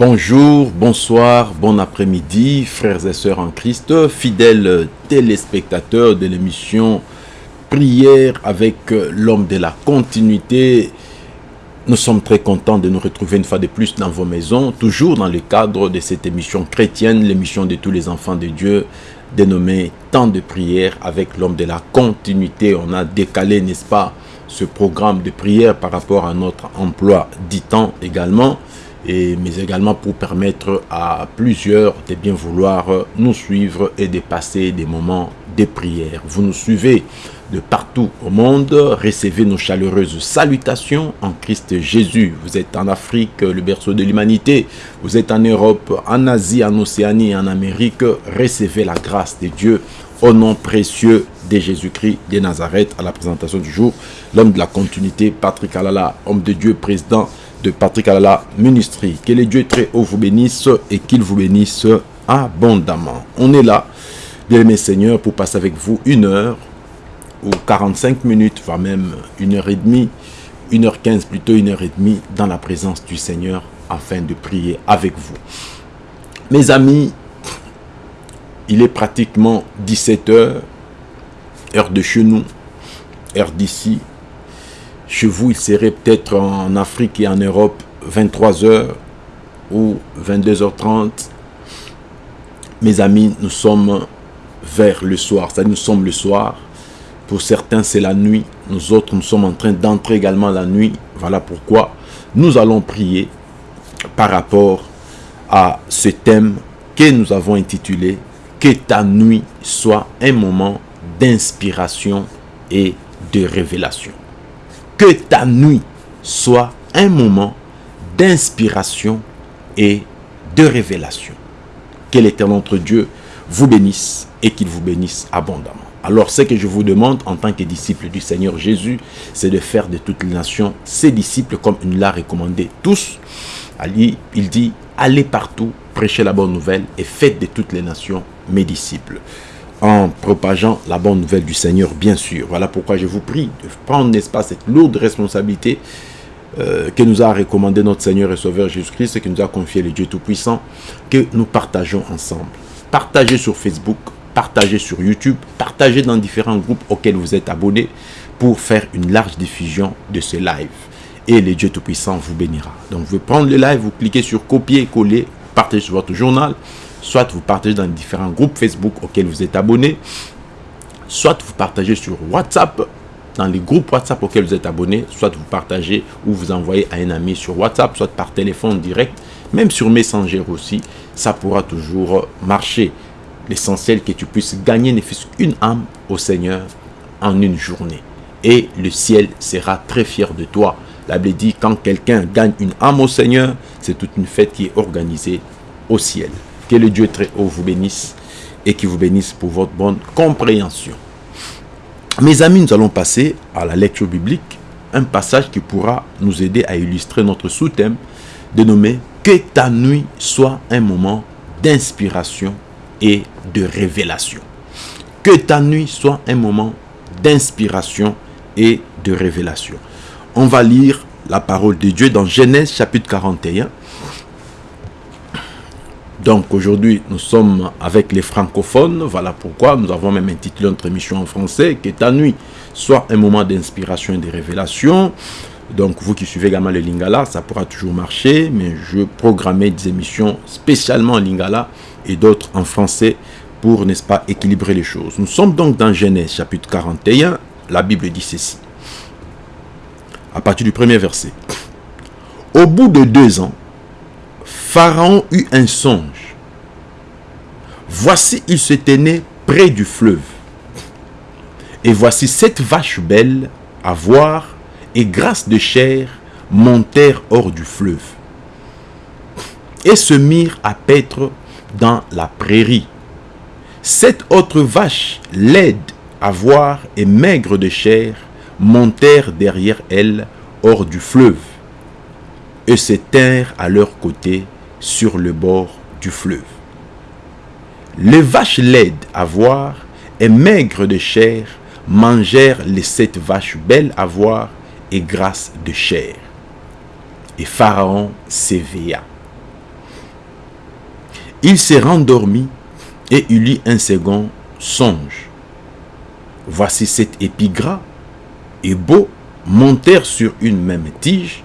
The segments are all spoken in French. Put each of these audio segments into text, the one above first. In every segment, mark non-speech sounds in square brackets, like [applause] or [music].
Bonjour, bonsoir, bon après-midi, frères et sœurs en Christ, fidèles téléspectateurs de l'émission Prière avec l'homme de la continuité. Nous sommes très contents de nous retrouver une fois de plus dans vos maisons, toujours dans le cadre de cette émission chrétienne, l'émission de tous les enfants de Dieu, dénommée Temps de prière avec l'homme de la continuité. On a décalé, n'est-ce pas, ce programme de prière par rapport à notre emploi dit temps également mais également pour permettre à plusieurs de bien vouloir nous suivre et de passer des moments de prière. Vous nous suivez de partout au monde, recevez nos chaleureuses salutations en Christ Jésus. Vous êtes en Afrique, le berceau de l'humanité, vous êtes en Europe, en Asie, en Océanie, en Amérique, recevez la grâce de Dieu au nom précieux de Jésus-Christ de Nazareth à la présentation du jour. L'homme de la continuité, Patrick Alala, homme de Dieu, président de Patrick Alala Ministry. Que les dieux très haut vous bénisse et qu'il vous bénisse abondamment. On est là, bien mes seigneurs, pour passer avec vous une heure ou 45 minutes, voire même une heure et demie, une heure quinze plutôt une heure et demie dans la présence du Seigneur afin de prier avec vous. Mes amis, il est pratiquement 17 heures, heure de chez nous, heure d'ici, chez vous, il serait peut-être en Afrique et en Europe 23h ou 22h30. Mes amis, nous sommes vers le soir. Ça nous sommes le soir. Pour certains, c'est la nuit. Nous autres, nous sommes en train d'entrer également la nuit. Voilà pourquoi nous allons prier par rapport à ce thème que nous avons intitulé « Que ta nuit soit un moment d'inspiration et de révélation » que ta nuit soit un moment d'inspiration et de révélation. Que l'éternel notre Dieu vous bénisse et qu'il vous bénisse abondamment. Alors ce que je vous demande en tant que disciple du Seigneur Jésus, c'est de faire de toutes les nations ses disciples comme il l'a recommandé tous. Il dit, allez partout, prêchez la bonne nouvelle et faites de toutes les nations mes disciples en propageant la bonne nouvelle du Seigneur, bien sûr. Voilà pourquoi je vous prie de prendre, n'est-ce pas, cette lourde responsabilité euh, que nous a recommandé notre Seigneur et Sauveur Jésus-Christ et que nous a confié le Dieu Tout-Puissant, que nous partageons ensemble. Partagez sur Facebook, partagez sur YouTube, partagez dans différents groupes auxquels vous êtes abonnés pour faire une large diffusion de ce live. Et le Dieu Tout-Puissant vous bénira. Donc, vous prendre le live, vous cliquez sur copier, coller, partagez sur votre journal, soit vous partagez dans différents groupes Facebook auxquels vous êtes abonné, soit vous partagez sur WhatsApp, dans les groupes WhatsApp auxquels vous êtes abonné, soit vous partagez ou vous envoyez à un ami sur WhatsApp, soit par téléphone direct, même sur Messenger aussi, ça pourra toujours marcher. L'essentiel que tu puisses gagner ne fût qu'une âme au Seigneur en une journée. Et le ciel sera très fier de toi. La Bible dit, quand quelqu'un gagne une âme au Seigneur, c'est toute une fête qui est organisée au ciel. Que le Dieu très haut vous bénisse et qui vous bénisse pour votre bonne compréhension. Mes amis, nous allons passer à la lecture biblique, un passage qui pourra nous aider à illustrer notre sous-thème dénommé « Que ta nuit soit un moment d'inspiration et de révélation ». Que ta nuit soit un moment d'inspiration et de révélation. On va lire la parole de Dieu dans Genèse chapitre 41, donc aujourd'hui, nous sommes avec les francophones. Voilà pourquoi nous avons même intitulé notre émission en français « Que ta nuit soit un moment d'inspiration et de révélation ». Donc vous qui suivez également le Lingala, ça pourra toujours marcher. Mais je programmais des émissions spécialement en Lingala et d'autres en français pour, n'est-ce pas, équilibrer les choses. Nous sommes donc dans Genèse chapitre 41. La Bible dit ceci. À partir du premier verset. Au bout de deux ans, Pharaon eut un songe. Voici, il se tenait près du fleuve. Et voici sept vaches belles à voir et grâce de chair montèrent hors du fleuve et se mirent à paître dans la prairie. Sept autres vaches laides à voir et maigres de chair montèrent derrière elles hors du fleuve et se tinrent à leur côté sur le bord du fleuve. Les vaches laides à voir et maigres de chair mangèrent les sept vaches belles à voir et grasses de chair. Et Pharaon s'éveilla. Il s'est rendormi et il eut un second songe. Voici cet épigras et beau montèrent sur une même tige,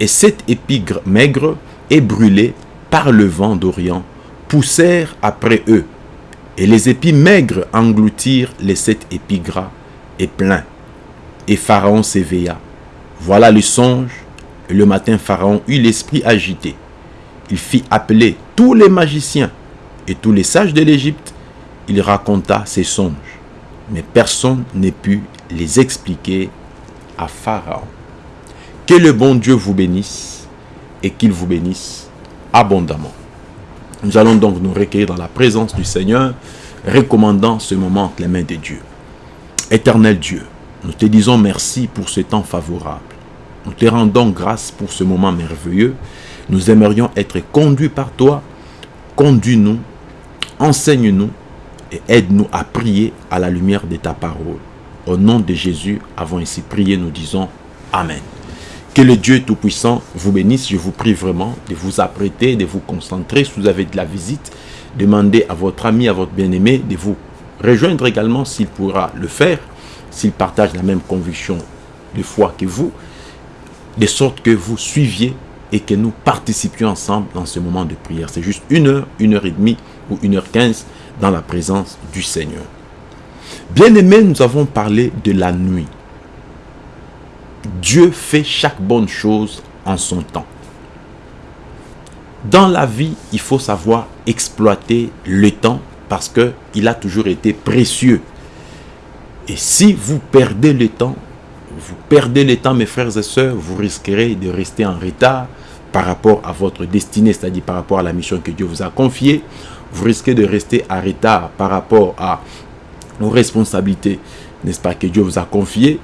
et sept épigres maigres et brûlés par le vent d'Orient poussèrent après eux, et les épis maigres engloutirent les sept épigras et pleins. Et Pharaon s'éveilla. Voilà le songe, et le matin Pharaon eut l'esprit agité. Il fit appeler tous les magiciens et tous les sages de l'Égypte. Il raconta ses songes, mais personne n'ait pu les expliquer à Pharaon. Que le bon Dieu vous bénisse et qu'il vous bénisse abondamment. Nous allons donc nous recueillir dans la présence du Seigneur, recommandant ce moment entre les mains de Dieu. Éternel Dieu, nous te disons merci pour ce temps favorable. Nous te rendons grâce pour ce moment merveilleux. Nous aimerions être conduits par toi. Conduis-nous, enseigne-nous et aide-nous à prier à la lumière de ta parole. Au nom de Jésus, avons ici prié, nous disons Amen. Que le Dieu Tout-Puissant vous bénisse. Je vous prie vraiment de vous apprêter, de vous concentrer. Si vous avez de la visite, demandez à votre ami, à votre bien-aimé de vous rejoindre également s'il pourra le faire, s'il partage la même conviction de foi que vous, de sorte que vous suiviez et que nous participions ensemble dans ce moment de prière. C'est juste une heure, une heure et demie ou une heure quinze dans la présence du Seigneur. Bien-aimés, nous avons parlé de la nuit. Dieu fait chaque bonne chose en son temps. Dans la vie, il faut savoir exploiter le temps parce qu'il a toujours été précieux. Et si vous perdez le temps, vous perdez le temps, mes frères et sœurs, vous risquerez de rester en retard par rapport à votre destinée, c'est-à-dire par rapport à la mission que Dieu vous a confiée. Vous risquez de rester en retard par rapport à nos responsabilités, n'est-ce pas, que Dieu vous a confiées.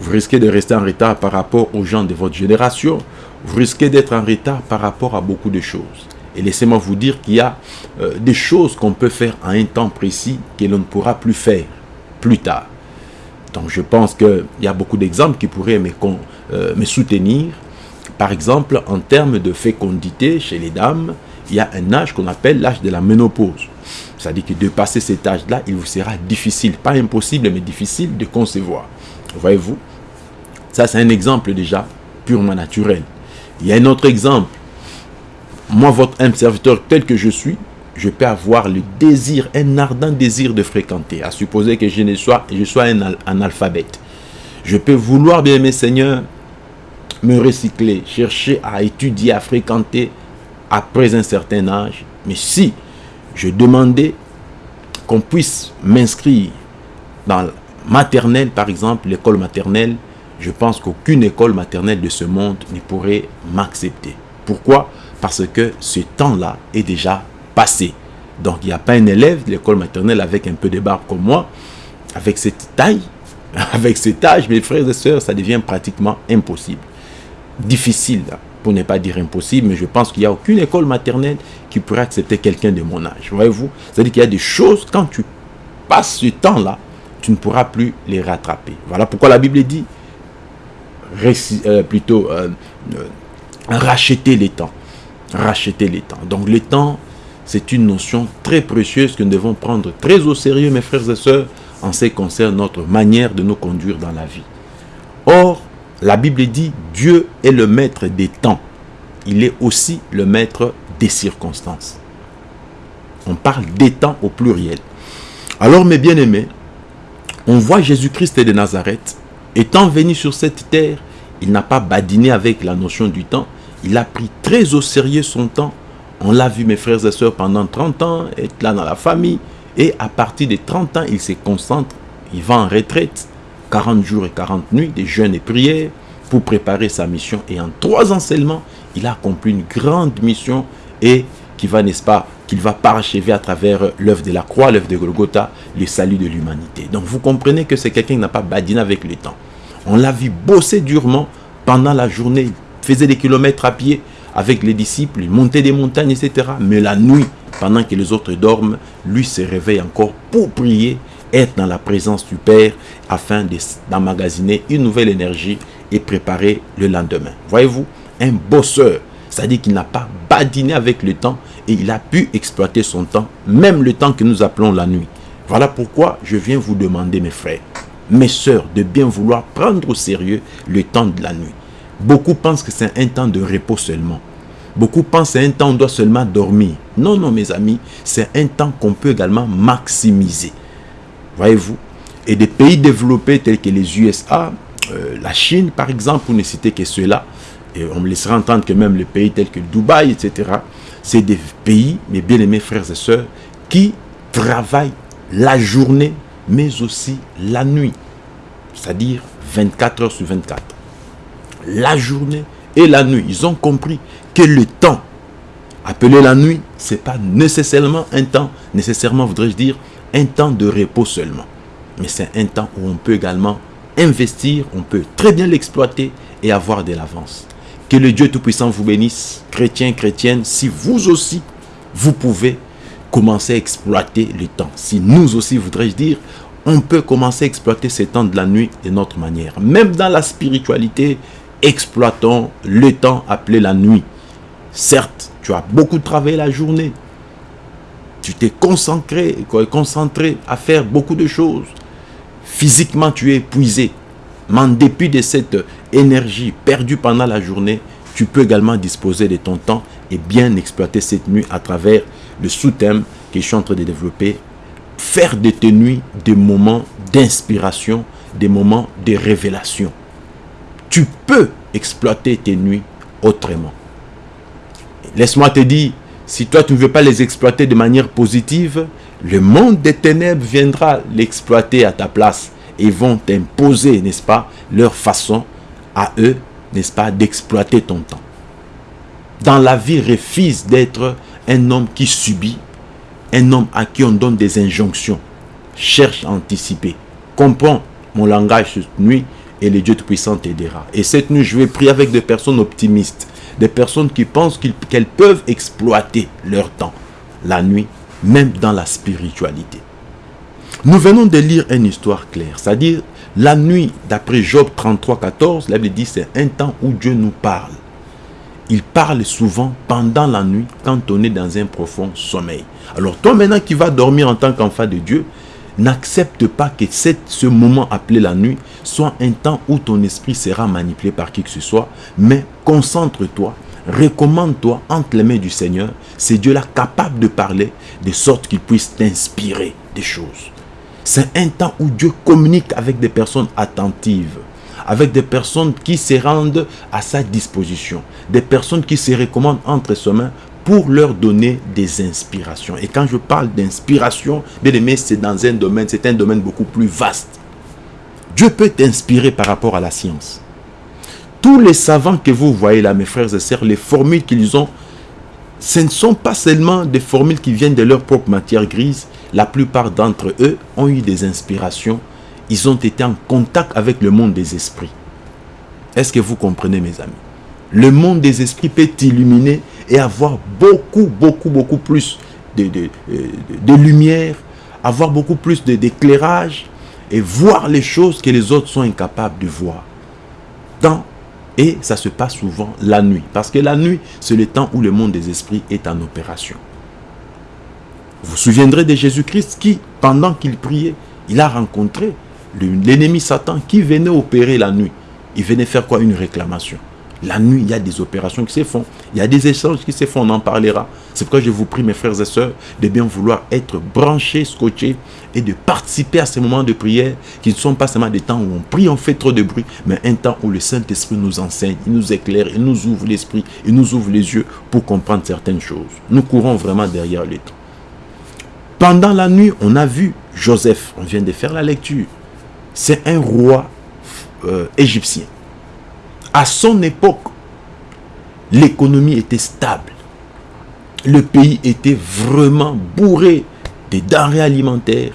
Vous risquez de rester en retard par rapport aux gens de votre génération. Vous risquez d'être en retard par rapport à beaucoup de choses. Et laissez-moi vous dire qu'il y a euh, des choses qu'on peut faire à un temps précis que l'on ne pourra plus faire plus tard. Donc je pense qu'il y a beaucoup d'exemples qui pourraient euh, me soutenir. Par exemple, en termes de fécondité chez les dames, il y a un âge qu'on appelle l'âge de la ménopause. C'est-à-dire que de passer cet âge-là, il vous sera difficile, pas impossible, mais difficile de concevoir. Voyez-vous? Ça, c'est un exemple déjà purement naturel. Il y a un autre exemple. Moi, votre serviteur tel que je suis, je peux avoir le désir, un ardent désir de fréquenter, à supposer que je, ne sois, je un analphabète. Je peux vouloir, bien mes seigneurs, me recycler, chercher à étudier, à fréquenter après un certain âge. Mais si je demandais qu'on puisse m'inscrire dans maternelle, par exemple, l'école maternelle, je pense qu'aucune école maternelle de ce monde ne pourrait m'accepter. Pourquoi? Parce que ce temps-là est déjà passé. Donc, il n'y a pas un élève de l'école maternelle avec un peu de barbe comme moi, avec cette taille, [laughs] avec cet âge, mes frères et sœurs, ça devient pratiquement impossible. Difficile, pour ne pas dire impossible, mais je pense qu'il n'y a aucune école maternelle qui pourrait accepter quelqu'un de mon âge. Voyez-vous? C'est-à-dire qu'il y a des choses, quand tu passes ce temps-là, tu ne pourras plus les rattraper. Voilà pourquoi la Bible dit, euh, plutôt, euh, euh, racheter les temps. Racheter les temps. Donc le temps, c'est une notion très précieuse que nous devons prendre très au sérieux, mes frères et sœurs, en ce qui concerne notre manière de nous conduire dans la vie. Or, la Bible dit, Dieu est le maître des temps. Il est aussi le maître des circonstances. On parle des temps au pluriel. Alors, mes bien-aimés, on voit Jésus-Christ de Nazareth, étant venu sur cette terre, il n'a pas badiné avec la notion du temps, il a pris très au sérieux son temps. On l'a vu, mes frères et sœurs, pendant 30 ans, être là dans la famille, et à partir de 30 ans, il se concentre, il va en retraite, 40 jours et 40 nuits de jeûnes et prières pour préparer sa mission. Et en trois ans seulement, il a accompli une grande mission et qui va, n'est-ce pas, qu'il va parachever à travers l'œuvre de la croix, l'œuvre de Golgotha, le salut de l'humanité. Donc vous comprenez que c'est quelqu'un qui n'a pas badiné avec le temps. On l'a vu bosser durement pendant la journée. Il faisait des kilomètres à pied avec les disciples, il montait des montagnes, etc. Mais la nuit, pendant que les autres dorment, lui se réveille encore pour prier, être dans la présence du Père afin d'emmagasiner une nouvelle énergie et préparer le lendemain. Voyez-vous, un bosseur C'est-à-dire qu'il n'a pas badiné avec le temps et il a pu exploiter son temps, même le temps que nous appelons la nuit. Voilà pourquoi je viens vous demander, mes frères, mes sœurs, de bien vouloir prendre au sérieux le temps de la nuit. Beaucoup pensent que c'est un temps de repos seulement. Beaucoup pensent que c'est un temps où on doit seulement dormir. Non, non, mes amis, c'est un temps qu'on peut également maximiser. Voyez-vous Et des pays développés tels que les USA, euh, la Chine, par exemple, pour ne citer que ceux-là, et on me laissera entendre que même les pays tels que Dubaï, etc., c'est des pays, mes bien-aimés frères et sœurs, qui travaillent la journée, mais aussi la nuit. C'est-à-dire 24 heures sur 24. La journée et la nuit. Ils ont compris que le temps appelé la nuit, ce n'est pas nécessairement un temps, nécessairement voudrais-je dire, un temps de repos seulement. Mais c'est un temps où on peut également investir, on peut très bien l'exploiter et avoir de l'avance. Que le Dieu Tout-Puissant vous bénisse, chrétiens, chrétiennes, si vous aussi, vous pouvez commencer à exploiter le temps. Si nous aussi, voudrais-je dire, on peut commencer à exploiter ces temps de la nuit de notre manière. Même dans la spiritualité, exploitons le temps appelé la nuit. Certes, tu as beaucoup travaillé la journée. Tu t'es concentré, concentré à faire beaucoup de choses. Physiquement, tu es épuisé. Mais en dépit de cette énergie perdue pendant la journée, tu peux également disposer de ton temps et bien exploiter cette nuit à travers le sous-thème que je suis en train de développer. Faire de tes nuits des moments d'inspiration, des moments de révélation. Tu peux exploiter tes nuits autrement. Laisse-moi te dire, si toi tu ne veux pas les exploiter de manière positive, le monde des ténèbres viendra l'exploiter à ta place et vont t'imposer, n'est-ce pas, leur façon à eux, n'est-ce pas, d'exploiter ton temps. Dans la vie, refuse d'être un homme qui subit, un homme à qui on donne des injonctions. Cherche à anticiper. Comprends mon langage cette nuit et le Dieu Tout-Puissant t'aidera. Et cette nuit, je vais prier avec des personnes optimistes, des personnes qui pensent qu'elles peuvent exploiter leur temps, la nuit, même dans la spiritualité. Nous venons de lire une histoire claire, c'est-à-dire la nuit, d'après Job 33, 14, la Bible dit c'est un temps où Dieu nous parle. Il parle souvent pendant la nuit quand on est dans un profond sommeil. Alors toi maintenant qui vas dormir en tant qu'enfant de Dieu, n'accepte pas que ce moment appelé la nuit soit un temps où ton esprit sera manipulé par qui que ce soit, mais concentre-toi, recommande-toi entre les mains du Seigneur. C'est Dieu là capable de parler de sorte qu'il puisse t'inspirer des choses. C'est un temps où Dieu communique avec des personnes attentives, avec des personnes qui se rendent à sa disposition, des personnes qui se recommandent entre ses mains pour leur donner des inspirations. Et quand je parle d'inspiration, bien aimé, c'est dans un domaine, c'est un domaine beaucoup plus vaste. Dieu peut t'inspirer par rapport à la science. Tous les savants que vous voyez là, mes frères et sœurs, les formules qu'ils ont, ce ne sont pas seulement des formules qui viennent de leur propre matière grise. La plupart d'entre eux ont eu des inspirations. Ils ont été en contact avec le monde des esprits. Est-ce que vous comprenez, mes amis? Le monde des esprits peut t'illuminer et avoir beaucoup, beaucoup, beaucoup plus de, de, lumière, avoir beaucoup plus d'éclairage et voir les choses que les autres sont incapables de voir. Et ça se passe souvent la nuit. Parce que la nuit, c'est le temps où le monde des esprits est en opération. Vous vous souviendrez de Jésus-Christ qui, pendant qu'il priait, il a rencontré l'ennemi Satan qui venait opérer la nuit. Il venait faire quoi? Une réclamation. La nuit, il y a des opérations qui se font. Il y a des échanges qui se font, on en parlera. C'est pourquoi je vous prie, mes frères et sœurs, de bien vouloir être branchés, scotchés et de participer à ces moments de prière qui ne sont pas seulement des temps où on prie, on fait trop de bruit, mais un temps où le Saint-Esprit nous enseigne, il nous éclaire, il nous ouvre l'esprit, il nous ouvre les yeux pour comprendre certaines choses. Nous courons vraiment derrière les temps. Pendant la nuit, on a vu Joseph, on vient de faire la lecture. C'est un roi euh, égyptien à son époque, l'économie était stable. Le pays était vraiment bourré de denrées alimentaires.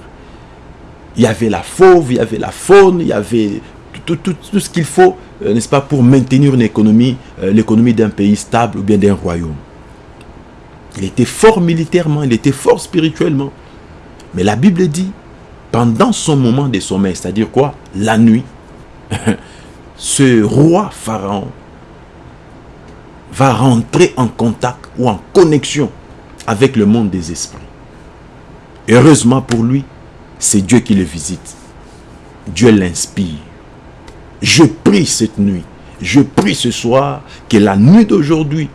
Il y avait la fauve, il y avait la faune, il y avait tout, ce qu'il faut, euh, n'est-ce pas, pour maintenir une économie, euh, l'économie d'un pays stable ou bien d'un royaume. Il était fort militairement, il était fort spirituellement. Mais la Bible dit, pendant son moment de sommeil, c'est-à-dire quoi? La nuit, [laughs] ce roi Pharaon va rentrer en contact ou en connexion avec le monde des esprits. Heureusement pour lui, c'est Dieu qui le visite. Dieu l'inspire. Je prie cette nuit, je prie ce soir que la nuit d'aujourd'hui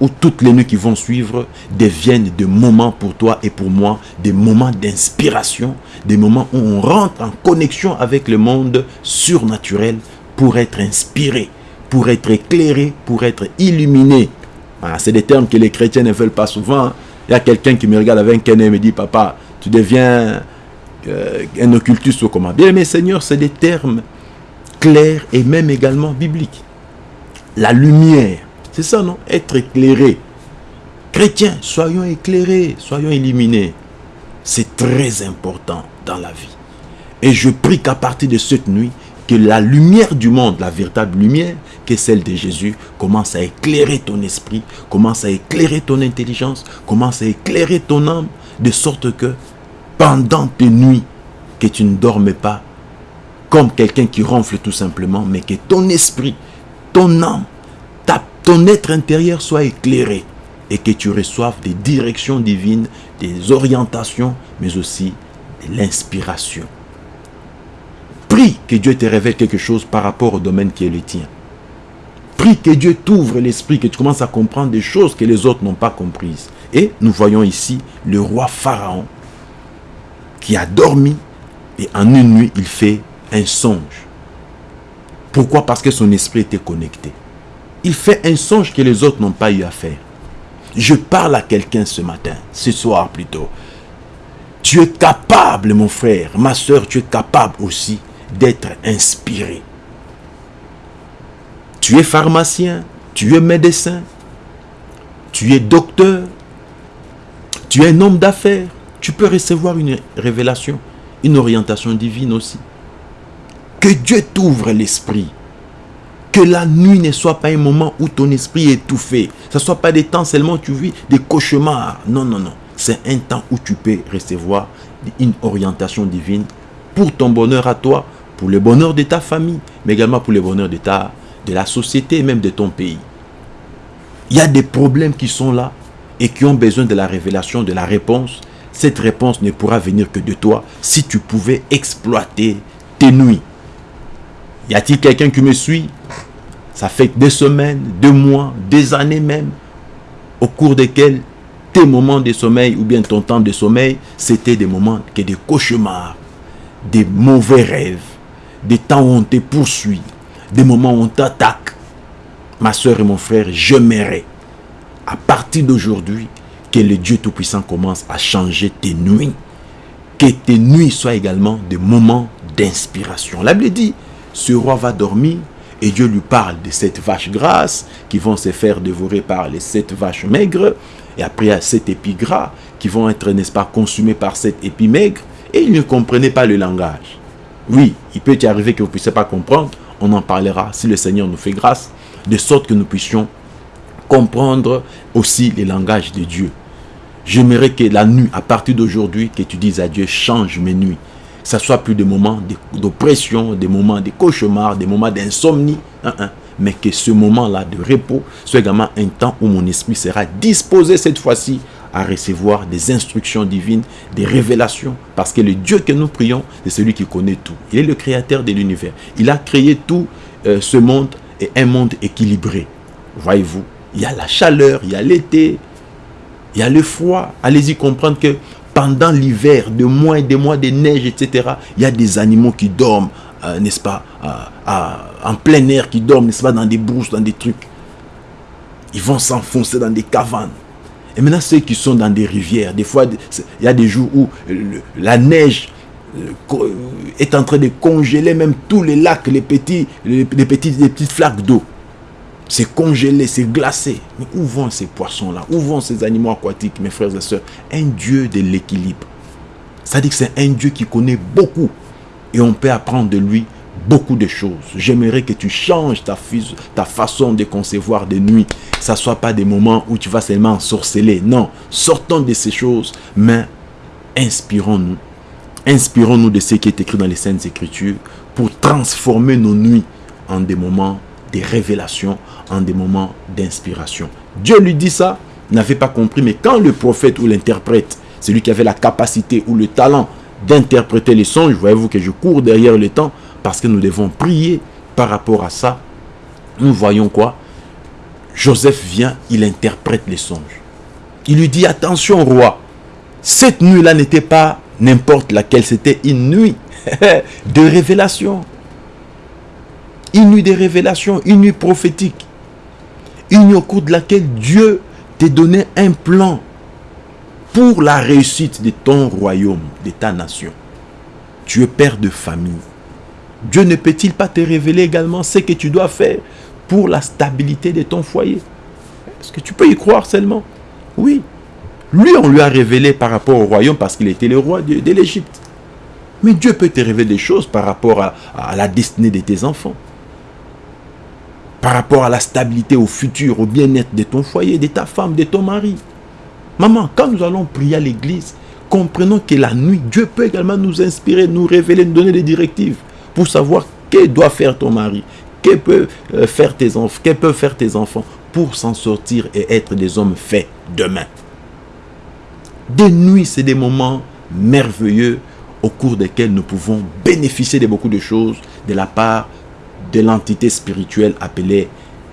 ou toutes les nuits qui vont suivre deviennent des moments pour toi et pour moi, des moments d'inspiration, des moments où on rentre en connexion avec le monde surnaturel pour être inspiré, pour être éclairé, pour être illuminé. C'est des termes que les chrétiens ne veulent pas souvent. Il y a quelqu'un qui me regarde avec un et me dit, papa, tu deviens euh, un occultiste ou comment. Bien mais Seigneur, c'est des termes clairs et même également bibliques. La lumière, c'est ça, non? Être éclairé. Chrétiens, soyons éclairés, soyons illuminés. C'est très important dans la vie. Et je prie qu'à partir de cette nuit, que la lumière du monde, la véritable lumière, qui est celle de Jésus, commence à éclairer ton esprit, commence à éclairer ton intelligence, commence à éclairer ton âme, de sorte que pendant tes nuits, que tu ne dormes pas, comme quelqu'un qui ronfle tout simplement, mais que ton esprit, ton âme, ton être intérieur soit éclairé et que tu reçoives des directions divines, des orientations, mais aussi de l'inspiration. Prie que Dieu te révèle quelque chose par rapport au domaine qui est le tien. Prie que Dieu t'ouvre l'esprit, que tu commences à comprendre des choses que les autres n'ont pas comprises. Et nous voyons ici le roi Pharaon qui a dormi et en une nuit il fait un songe. Pourquoi? Parce que son esprit était connecté il fait un songe que les autres n'ont pas eu à faire. Je parle à quelqu'un ce matin, ce soir plutôt. Tu es capable, mon frère, ma soeur, tu es capable aussi d'être inspiré. Tu es pharmacien, tu es médecin, tu es docteur, tu es un homme d'affaires. Tu peux recevoir une révélation, une orientation divine aussi. Que Dieu t'ouvre l'esprit que la nuit ne soit pas un moment où ton esprit est étouffé. Ce ne soit pas des temps seulement où tu vis des cauchemars. Non, non, non. C'est un temps où tu peux recevoir une orientation divine pour ton bonheur à toi, pour le bonheur de ta famille, mais également pour le bonheur de, ta, de la société et même de ton pays. Il y a des problèmes qui sont là et qui ont besoin de la révélation, de la réponse. Cette réponse ne pourra venir que de toi si tu pouvais exploiter tes nuits. Y a-t-il quelqu'un qui me suit? Ça fait des semaines, deux mois, des années même, au cours desquels tes moments de sommeil ou bien ton temps de sommeil, c'était des moments que des cauchemars, des mauvais rêves, des temps où on te poursuit, des moments où on t'attaque. Ma soeur et mon frère, je m'aimerais, à partir d'aujourd'hui, que le Dieu Tout-Puissant commence à changer tes nuits. Que tes nuits soient également des moments d'inspiration. La Bible dit, ce roi va dormir et Dieu lui parle de cette vache grasse qui vont se faire dévorer par les sept vaches maigres. Et après, il y a sept épis gras qui vont être, n'est-ce pas, consumés par sept épis maigres. Et il ne comprenait pas le langage. Oui, il peut y arriver que vous ne puissiez pas comprendre. On en parlera si le Seigneur nous fait grâce. De sorte que nous puissions comprendre aussi le langage de Dieu. J'aimerais que la nuit, à partir d'aujourd'hui, que tu dises à Dieu, change mes nuits ça soit plus des moments d'oppression, des moments de cauchemars, des moments d'insomnie, hein, hein. mais que ce moment-là de repos soit également un temps où mon esprit sera disposé cette fois-ci à recevoir des instructions divines, des révélations, parce que le Dieu que nous prions, c'est celui qui connaît tout. Il est le créateur de l'univers. Il a créé tout euh, ce monde et un monde équilibré. Voyez-vous, il y a la chaleur, il y a l'été, il y a le froid. Allez-y comprendre que pendant l'hiver, de mois et des mois de neige, etc., il y a des animaux qui dorment, euh, n'est-ce pas, en plein air, qui dorment, n'est-ce pas, dans des brousses, dans des trucs. Ils vont s'enfoncer dans des cavernes. Et maintenant, ceux qui sont dans des rivières, des fois, il y a des jours où la neige euh, est en train de congeler même tous les lacs, les petits, les, petits, les petites flaques d'eau. C'est congelé, c'est glacé. Mais où vont ces poissons-là? Où vont ces animaux aquatiques, mes frères et sœurs? Un Dieu de l'équilibre. C'est-à-dire que c'est un Dieu qui connaît beaucoup. Et on peut apprendre de lui beaucoup de choses. J'aimerais que tu changes ta, ta façon de concevoir des nuits. Ce ne soit pas des moments où tu vas seulement ensorceler. Non, sortons de ces choses, mais inspirons-nous. Inspirons-nous de ce qui est écrit dans les Saintes Écritures pour transformer nos nuits en des moments des révélations, en des moments d'inspiration. Dieu lui dit ça, n'avait pas compris, mais quand le prophète ou l'interprète, celui qui avait la capacité ou le talent d'interpréter les songes, voyez-vous que je cours derrière le temps, parce que nous devons prier par rapport à ça, nous voyons quoi? Joseph vient, il interprète les songes. Il lui dit, attention roi, cette nuit-là n'était pas n'importe laquelle, c'était une nuit [laughs] de révélation. Une nuit de révélation, une nuit prophétique. Une nuit au cours de laquelle Dieu t'a donné un plan pour la réussite de ton royaume, de ta nation. Tu es père de famille. Dieu ne peut-il pas te révéler également ce que tu dois faire pour la stabilité de ton foyer? Est-ce que tu peux y croire seulement? Oui. Lui, on lui a révélé par rapport au royaume parce qu'il était le roi de, l'Égypte. Mais Dieu peut te révéler des choses par rapport à la destinée de tes enfants. Par rapport à la stabilité, au futur, au bien-être de ton foyer, de ta femme, de ton mari. Maman, quand nous allons prier à l'église, comprenons que la nuit, Dieu peut également nous inspirer, nous révéler, nous donner des directives pour savoir que doit faire ton mari, que peut euh, faire tes enfants, que peuvent faire tes enfants pour s'en sortir et être des hommes faits demain. Des nuits, c'est des moments merveilleux au cours desquels nous pouvons bénéficier de beaucoup de choses de la part de l'entité spirituelle appelée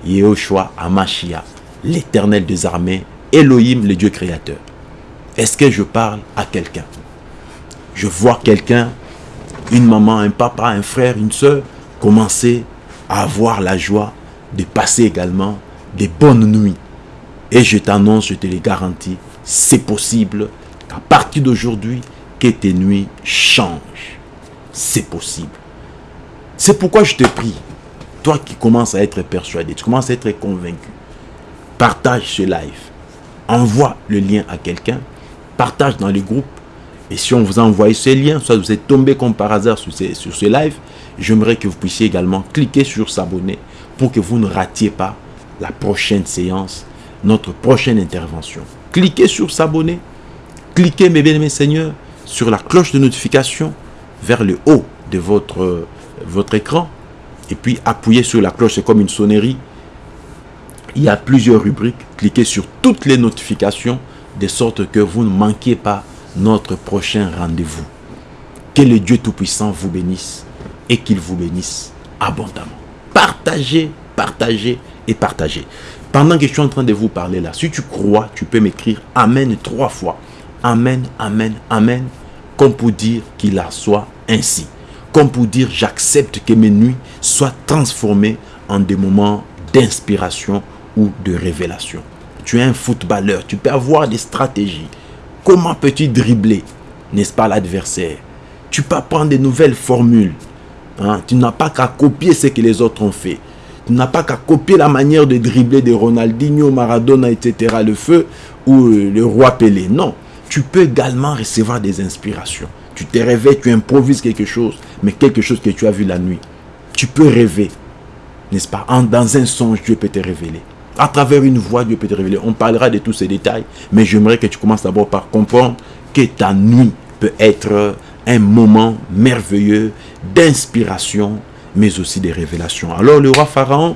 Yehoshua Amashia, l'éternel des armées, Elohim, le Dieu créateur. Est-ce que je parle à quelqu'un? Je vois quelqu'un une maman, un papa, un frère, une soeur, commencer à avoir la joie de passer également des bonnes nuits. Et je t'annonce, je te le garantis, c'est possible qu'à partir d'aujourd'hui, que tes nuits changent. C'est possible. C'est pourquoi je te prie, toi qui commences à être persuadé, tu commences à être convaincu, partage ce live. Envoie le lien à quelqu'un, partage dans les groupes, et si on vous a envoyé ce lien, soit vous êtes tombé comme par hasard sur ce, sur ce live, j'aimerais que vous puissiez également cliquer sur s'abonner pour que vous ne ratiez pas la prochaine séance, notre prochaine intervention. Cliquez sur s'abonner. Cliquez, mes bien-aimés seigneurs, sur la cloche de notification vers le haut de votre, votre écran. Et puis appuyez sur la cloche, c'est comme une sonnerie. Il y a plusieurs rubriques. Cliquez sur toutes les notifications de sorte que vous ne manquiez pas notre prochain rendez-vous. Que le Dieu Tout-Puissant vous bénisse et qu'il vous bénisse abondamment. Partagez, partagez et partagez. Pendant que je suis en train de vous parler là, si tu crois, tu peux m'écrire Amen trois fois. Amen, Amen, Amen. Comme pour dire qu'il en soit ainsi. Comme pour dire j'accepte que mes nuits soient transformées en des moments d'inspiration ou de révélation. Tu es un footballeur, tu peux avoir des stratégies. Comment peux-tu dribbler, n'est-ce pas, l'adversaire? Tu peux prendre des nouvelles formules. Hein? Tu n'as pas qu'à copier ce que les autres ont fait. Tu n'as pas qu'à copier la manière de dribbler de Ronaldinho, Maradona, etc., le feu, ou euh, le roi Pelé. Non. Tu peux également recevoir des inspirations. Tu te réveilles, tu improvises quelque chose, mais quelque chose que tu as vu la nuit. Tu peux rêver, n'est-ce pas? Dans un songe, Dieu peut te révéler. À travers une voix, Dieu peut te révéler. On parlera de tous ces détails, mais j'aimerais que tu commences d'abord par comprendre que ta nuit peut être un moment merveilleux d'inspiration, mais aussi de révélation. Alors le roi Pharaon,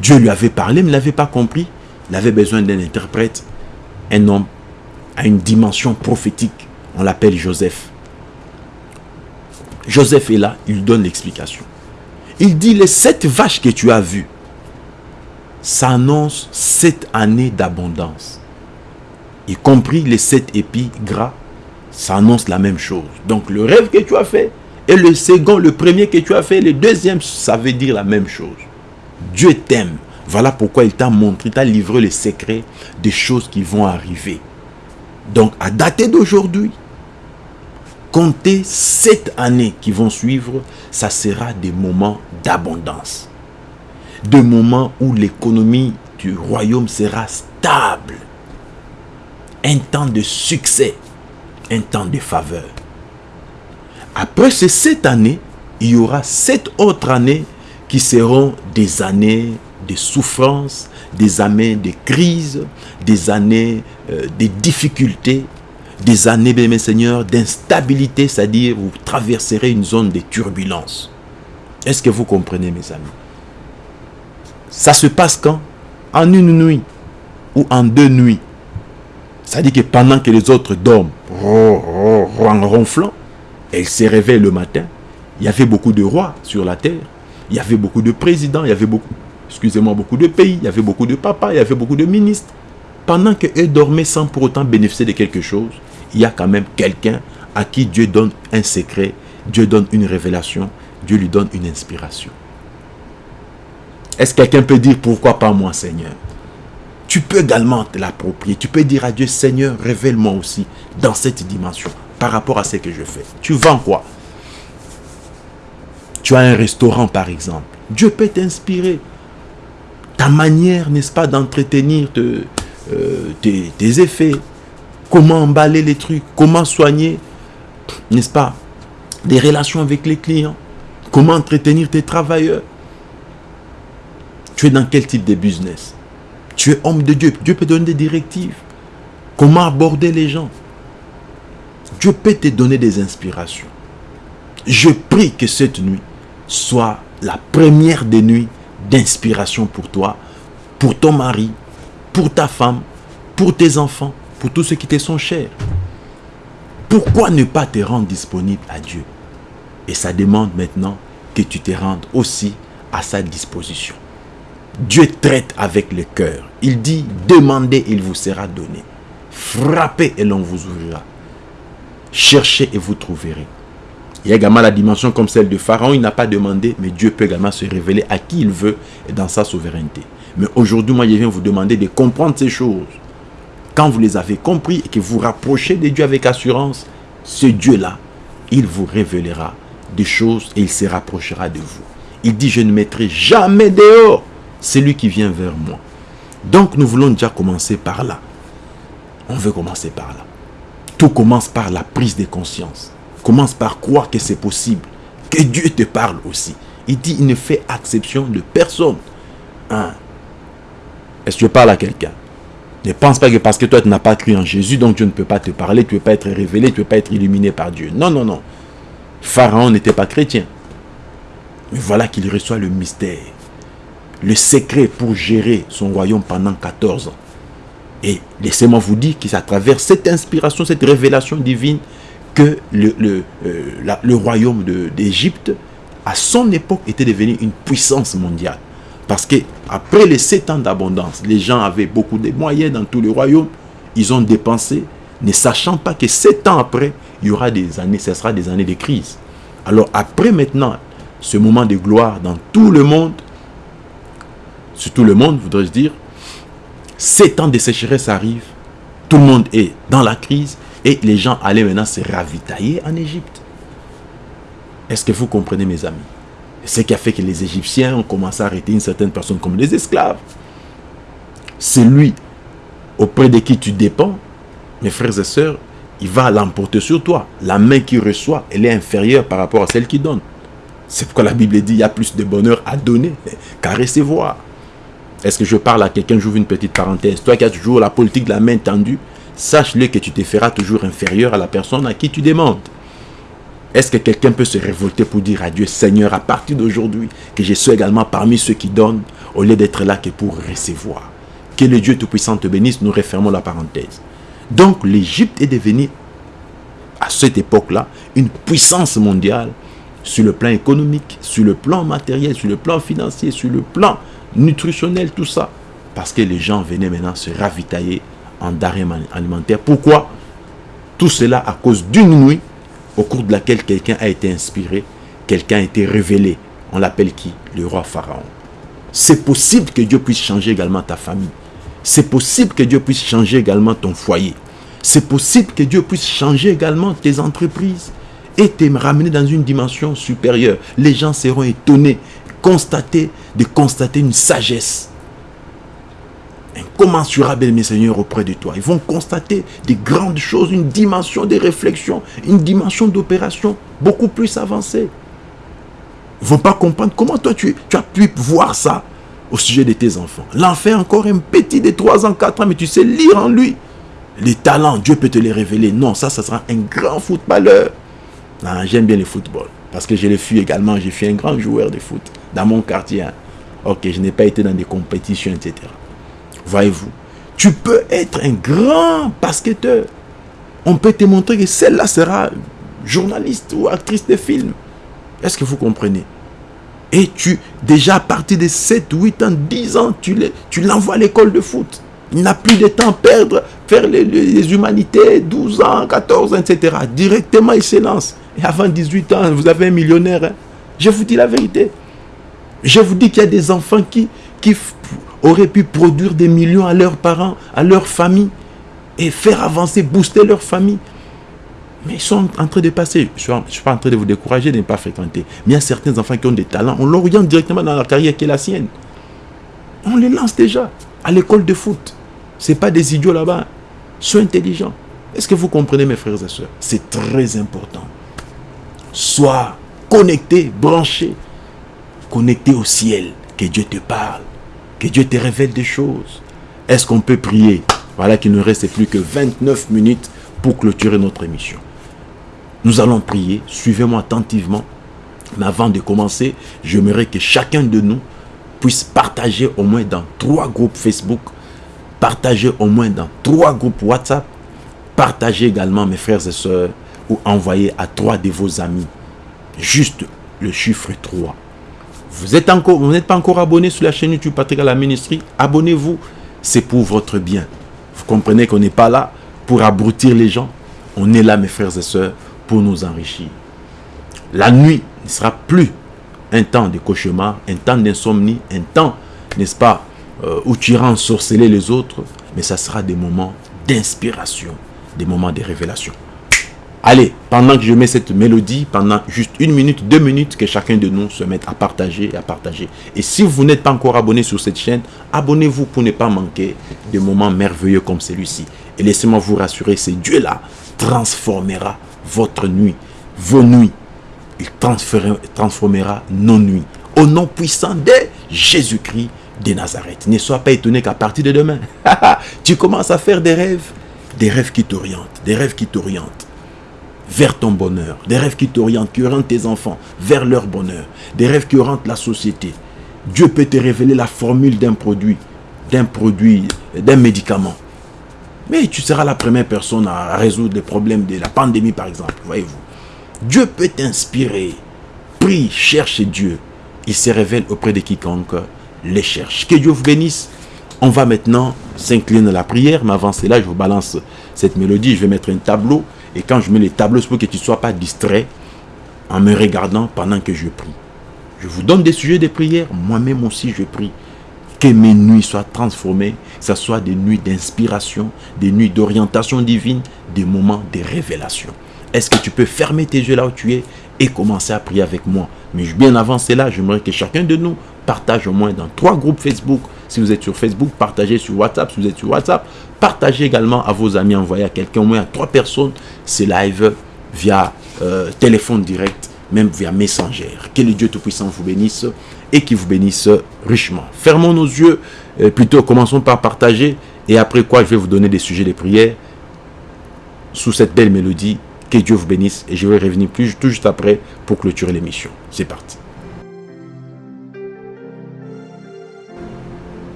Dieu lui avait parlé, mais il n'avait pas compris. Il avait besoin d'un interprète, un homme à une dimension prophétique. On l'appelle Joseph. Joseph est là, il donne l'explication. Il dit, les sept vaches que tu as vues, s'annonce sept années d'abondance. Y compris les sept épis gras, s'annonce la même chose. Donc le rêve que tu as fait, et le second, le premier que tu as fait, le deuxième, ça veut dire la même chose. Dieu t'aime. Voilà pourquoi il t'a montré, t'a livré les secrets des choses qui vont arriver. Donc, à dater d'aujourd'hui, compter sept années qui vont suivre, ça sera des moments d'abondance de moments où l'économie du royaume sera stable. Un temps de succès, un temps de faveur. Après ces sept années, il y aura sept autres années qui seront des années de souffrance, des années de crise, des années euh, de difficultés, des années, mes seigneurs, d'instabilité, c'est-à-dire vous traverserez une zone de turbulence. Est-ce que vous comprenez, mes amis? Ça se passe quand? En une nuit ou en deux nuits. Ça dit que pendant que les autres dorment, en ronflant, elle se réveille le matin. Il y avait beaucoup de rois sur la terre. Il y avait beaucoup de présidents. Il y avait beaucoup, excusez-moi, beaucoup de pays. Il y avait beaucoup de papas. Il y avait beaucoup de ministres. Pendant qu'eux dormaient sans pour autant bénéficier de quelque chose, il y a quand même quelqu'un à qui Dieu donne un secret, Dieu donne une révélation, Dieu lui donne une inspiration. Est-ce que quelqu'un peut dire pourquoi pas moi Seigneur? Tu peux également te l'approprier. Tu peux dire à Dieu Seigneur, révèle-moi aussi dans cette dimension par rapport à ce que je fais. Tu vends quoi? Tu as un restaurant par exemple. Dieu peut t'inspirer. Ta manière, n'est-ce pas, d'entretenir euh, tes, tes effets. Comment emballer les trucs. Comment soigner, n'est-ce pas, des relations avec les clients. Comment entretenir tes travailleurs. Tu es dans quel type de business? Tu es homme de Dieu. Dieu peut donner des directives. Comment aborder les gens? Dieu peut te donner des inspirations. Je prie que cette nuit soit la première des nuits d'inspiration pour toi, pour ton mari, pour ta femme, pour tes enfants, pour tous ceux qui te sont chers. Pourquoi ne pas te rendre disponible à Dieu? Et ça demande maintenant que tu te rendes aussi à sa disposition. Dieu traite avec le cœur. Il dit, demandez, il vous sera donné. Frappez et l'on vous ouvrira. Cherchez et vous trouverez. Il y a également la dimension comme celle de Pharaon. Il n'a pas demandé, mais Dieu peut également se révéler à qui il veut et dans sa souveraineté. Mais aujourd'hui, moi, je viens vous demander de comprendre ces choses. Quand vous les avez compris et que vous rapprochez de Dieu avec assurance, ce Dieu-là, il vous révélera des choses et il se rapprochera de vous. Il dit, je ne mettrai jamais dehors celui qui vient vers moi. Donc nous voulons déjà commencer par là. On veut commencer par là. Tout commence par la prise de conscience. Commence par croire que c'est possible. Que Dieu te parle aussi. Il dit, il ne fait exception de personne. Hein? Est-ce que tu parles à quelqu'un? Ne pense pas que parce que toi tu n'as pas cru en Jésus, donc Dieu ne peut pas te parler, tu ne peux pas être révélé, tu ne peux pas être illuminé par Dieu. Non, non, non. Pharaon n'était pas chrétien. Mais voilà qu'il reçoit le mystère. Le secret pour gérer son royaume pendant 14 ans. Et laissez-moi vous dire que c'est à travers cette inspiration, cette révélation divine que le, euh, royaume d'Égypte, à son époque, était devenu une puissance mondiale. Parce que après les sept ans d'abondance, les gens avaient beaucoup de moyens dans tout le royaume. Ils ont dépensé, ne sachant pas que sept ans après, il y aura des années, ce sera des années de crise. Alors après maintenant, ce moment de gloire dans tout le monde, sur tout le monde, voudrais-je dire, sept ans de sécheresse arrivent, tout le monde est dans la crise et les gens allaient maintenant se ravitailler en Égypte. Est-ce que vous comprenez mes amis? Ce qui a fait que les Égyptiens ont commencé à arrêter une certaine personne comme des esclaves. C'est lui auprès de qui tu dépends, mes frères et sœurs, il va l'emporter sur toi. La main qui reçoit, elle est inférieure par rapport à celle qui donne. C'est pourquoi la Bible dit il y a plus de bonheur à donner qu'à recevoir. Est-ce que je parle à quelqu'un, j'ouvre une petite parenthèse. Toi qui as toujours la politique de la main tendue, sache-le que tu te feras toujours inférieur à la personne à qui tu demandes. Est-ce que quelqu'un peut se révolter pour dire à Dieu, Seigneur, à partir d'aujourd'hui, que je sois également parmi ceux qui donnent, au lieu d'être là que pour recevoir? Que le Dieu Tout-Puissant te bénisse, nous refermons la parenthèse. Donc l'Égypte est devenue, à cette époque-là, une puissance mondiale sur le plan économique, sur le plan matériel, sur le plan financier, sur le plan nutritionnel, tout ça. Parce que les gens venaient maintenant se ravitailler en denrées alimentaires. Pourquoi? Tout cela à cause d'une nuit au cours de laquelle quelqu'un a été inspiré, quelqu'un a été révélé. On l'appelle qui? Le roi Pharaon. C'est possible que Dieu puisse changer également ta famille. C'est possible que Dieu puisse changer également ton foyer. C'est possible que Dieu puisse changer également tes entreprises et te ramener dans une dimension supérieure. Les gens seront étonnés, constater, de constater une sagesse incommensurable, mes seigneurs, auprès de toi. Ils vont constater des grandes choses, une dimension de réflexion, une dimension d'opération beaucoup plus avancée. Ils ne vont pas comprendre comment toi tu, tu as pu voir ça au sujet de tes enfants. L'enfant encore un petit de 3 ans, 4 ans, mais tu sais lire en lui. Les talents, Dieu peut te les révéler. Non, ça, ça sera un grand footballeur. J'aime bien le football. Parce que je l'ai fui également, j'ai fait un grand joueur de foot dans mon quartier. Ok, je n'ai pas été dans des compétitions, etc. Voyez-vous, tu peux être un grand basketteur. On peut te montrer que celle-là sera journaliste ou actrice de film. Est-ce que vous comprenez? Et tu, déjà à partir de 7, 8 ans, 10 ans, tu l'envoies à l'école de foot. Il n'a plus de temps à perdre, faire les, humanités, 12 ans, 14 ans, etc. Directement, il se lance. Et avant 18 ans, vous avez un millionnaire. Hein. Je vous dis la vérité. Je vous dis qu'il y a des enfants qui, auraient pu produire des millions à leurs parents, à leur famille, et faire avancer, booster leur famille. Mais ils sont en train de passer. Je ne suis pas en train de vous décourager de ne pas fréquenter. Mais il y a certains enfants qui ont des talents. On l'oriente directement dans la carrière qui est la sienne. On les lance déjà à l'école de foot. Ce pas des idiots là-bas. Sois intelligent. Est-ce que vous comprenez mes frères et sœurs? C'est très important. Sois connecté, branché, connecté au ciel. Que Dieu te parle. Que Dieu te révèle des choses. Est-ce qu'on peut prier Voilà qu'il ne reste plus que 29 minutes pour clôturer notre émission? Nous allons prier. Suivez-moi attentivement. Mais avant de commencer, j'aimerais que chacun de nous puisse partager au moins dans trois groupes Facebook partagez au moins dans trois groupes WhatsApp, partagez également mes frères et sœurs ou envoyez à trois de vos amis. Juste le chiffre 3. Vous n'êtes encore, vous n'êtes pas encore abonné sur la chaîne YouTube Patrick à la ministrie, abonnez-vous. C'est pour votre bien. Vous comprenez qu'on n'est pas là pour abrutir les gens. On est là, mes frères et sœurs, pour nous enrichir. La nuit ne sera plus un temps de cauchemar, un temps d'insomnie, un temps, n'est-ce pas, euh, où tu iras ensorceler les autres, mais ça sera des moments d'inspiration, des moments de révélation. Allez, pendant que je mets cette mélodie, pendant juste une minute, deux minutes, que chacun de nous se mette à partager et à partager. Et si vous n'êtes pas encore abonné sur cette chaîne, abonnez-vous pour ne pas manquer de moments merveilleux comme celui-ci. Et laissez-moi vous rassurer, ce Dieu-là transformera votre nuit, vos nuits. Il transformera nos nuits. Au nom puissant de Jésus-Christ, de Nazareth. Ne sois pas étonné qu'à partir de demain, [laughs] tu commences à faire des rêves, des rêves qui t'orientent, des rêves qui t'orientent vers ton bonheur, des rêves qui t'orientent, qui orientent tes enfants vers leur bonheur, des rêves qui orientent la société. Dieu peut te révéler la formule d'un produit, d'un produit, d'un médicament. Mais tu seras la première personne à résoudre les problèmes de la pandémie, par exemple. Voyez-vous. Dieu peut t'inspirer. Prie, cherche Dieu. Il se révèle auprès de quiconque les cherche. Que Dieu vous bénisse. On va maintenant s'incliner à la prière, mais avant cela, je vous balance cette mélodie. Je vais mettre un tableau. Et quand je mets les tableaux, c'est pour que tu ne sois pas distrait en me regardant pendant que je prie. Je vous donne des sujets de prière. Moi-même aussi, je prie. Que mes nuits soient transformées, que ce soit des nuits d'inspiration, des nuits d'orientation divine, des moments de révélation. Est-ce que tu peux fermer tes yeux là où tu es et commencer à prier avec moi? Mais bien avant cela, j'aimerais que chacun de nous partage au moins dans trois groupes Facebook. Si vous êtes sur Facebook, partagez sur WhatsApp. Si vous êtes sur WhatsApp, partagez également à vos amis, envoyez à quelqu'un, au moins à trois personnes, ces live via euh, téléphone direct, même via Messenger. Que le Dieu Tout-Puissant vous bénisse et qui vous bénisse richement. Fermons nos yeux, euh, plutôt commençons par partager et après quoi je vais vous donner des sujets de prière sous cette belle mélodie. Que Dieu vous bénisse et je vais revenir plus, tout juste après pour clôturer l'émission. C'est parti.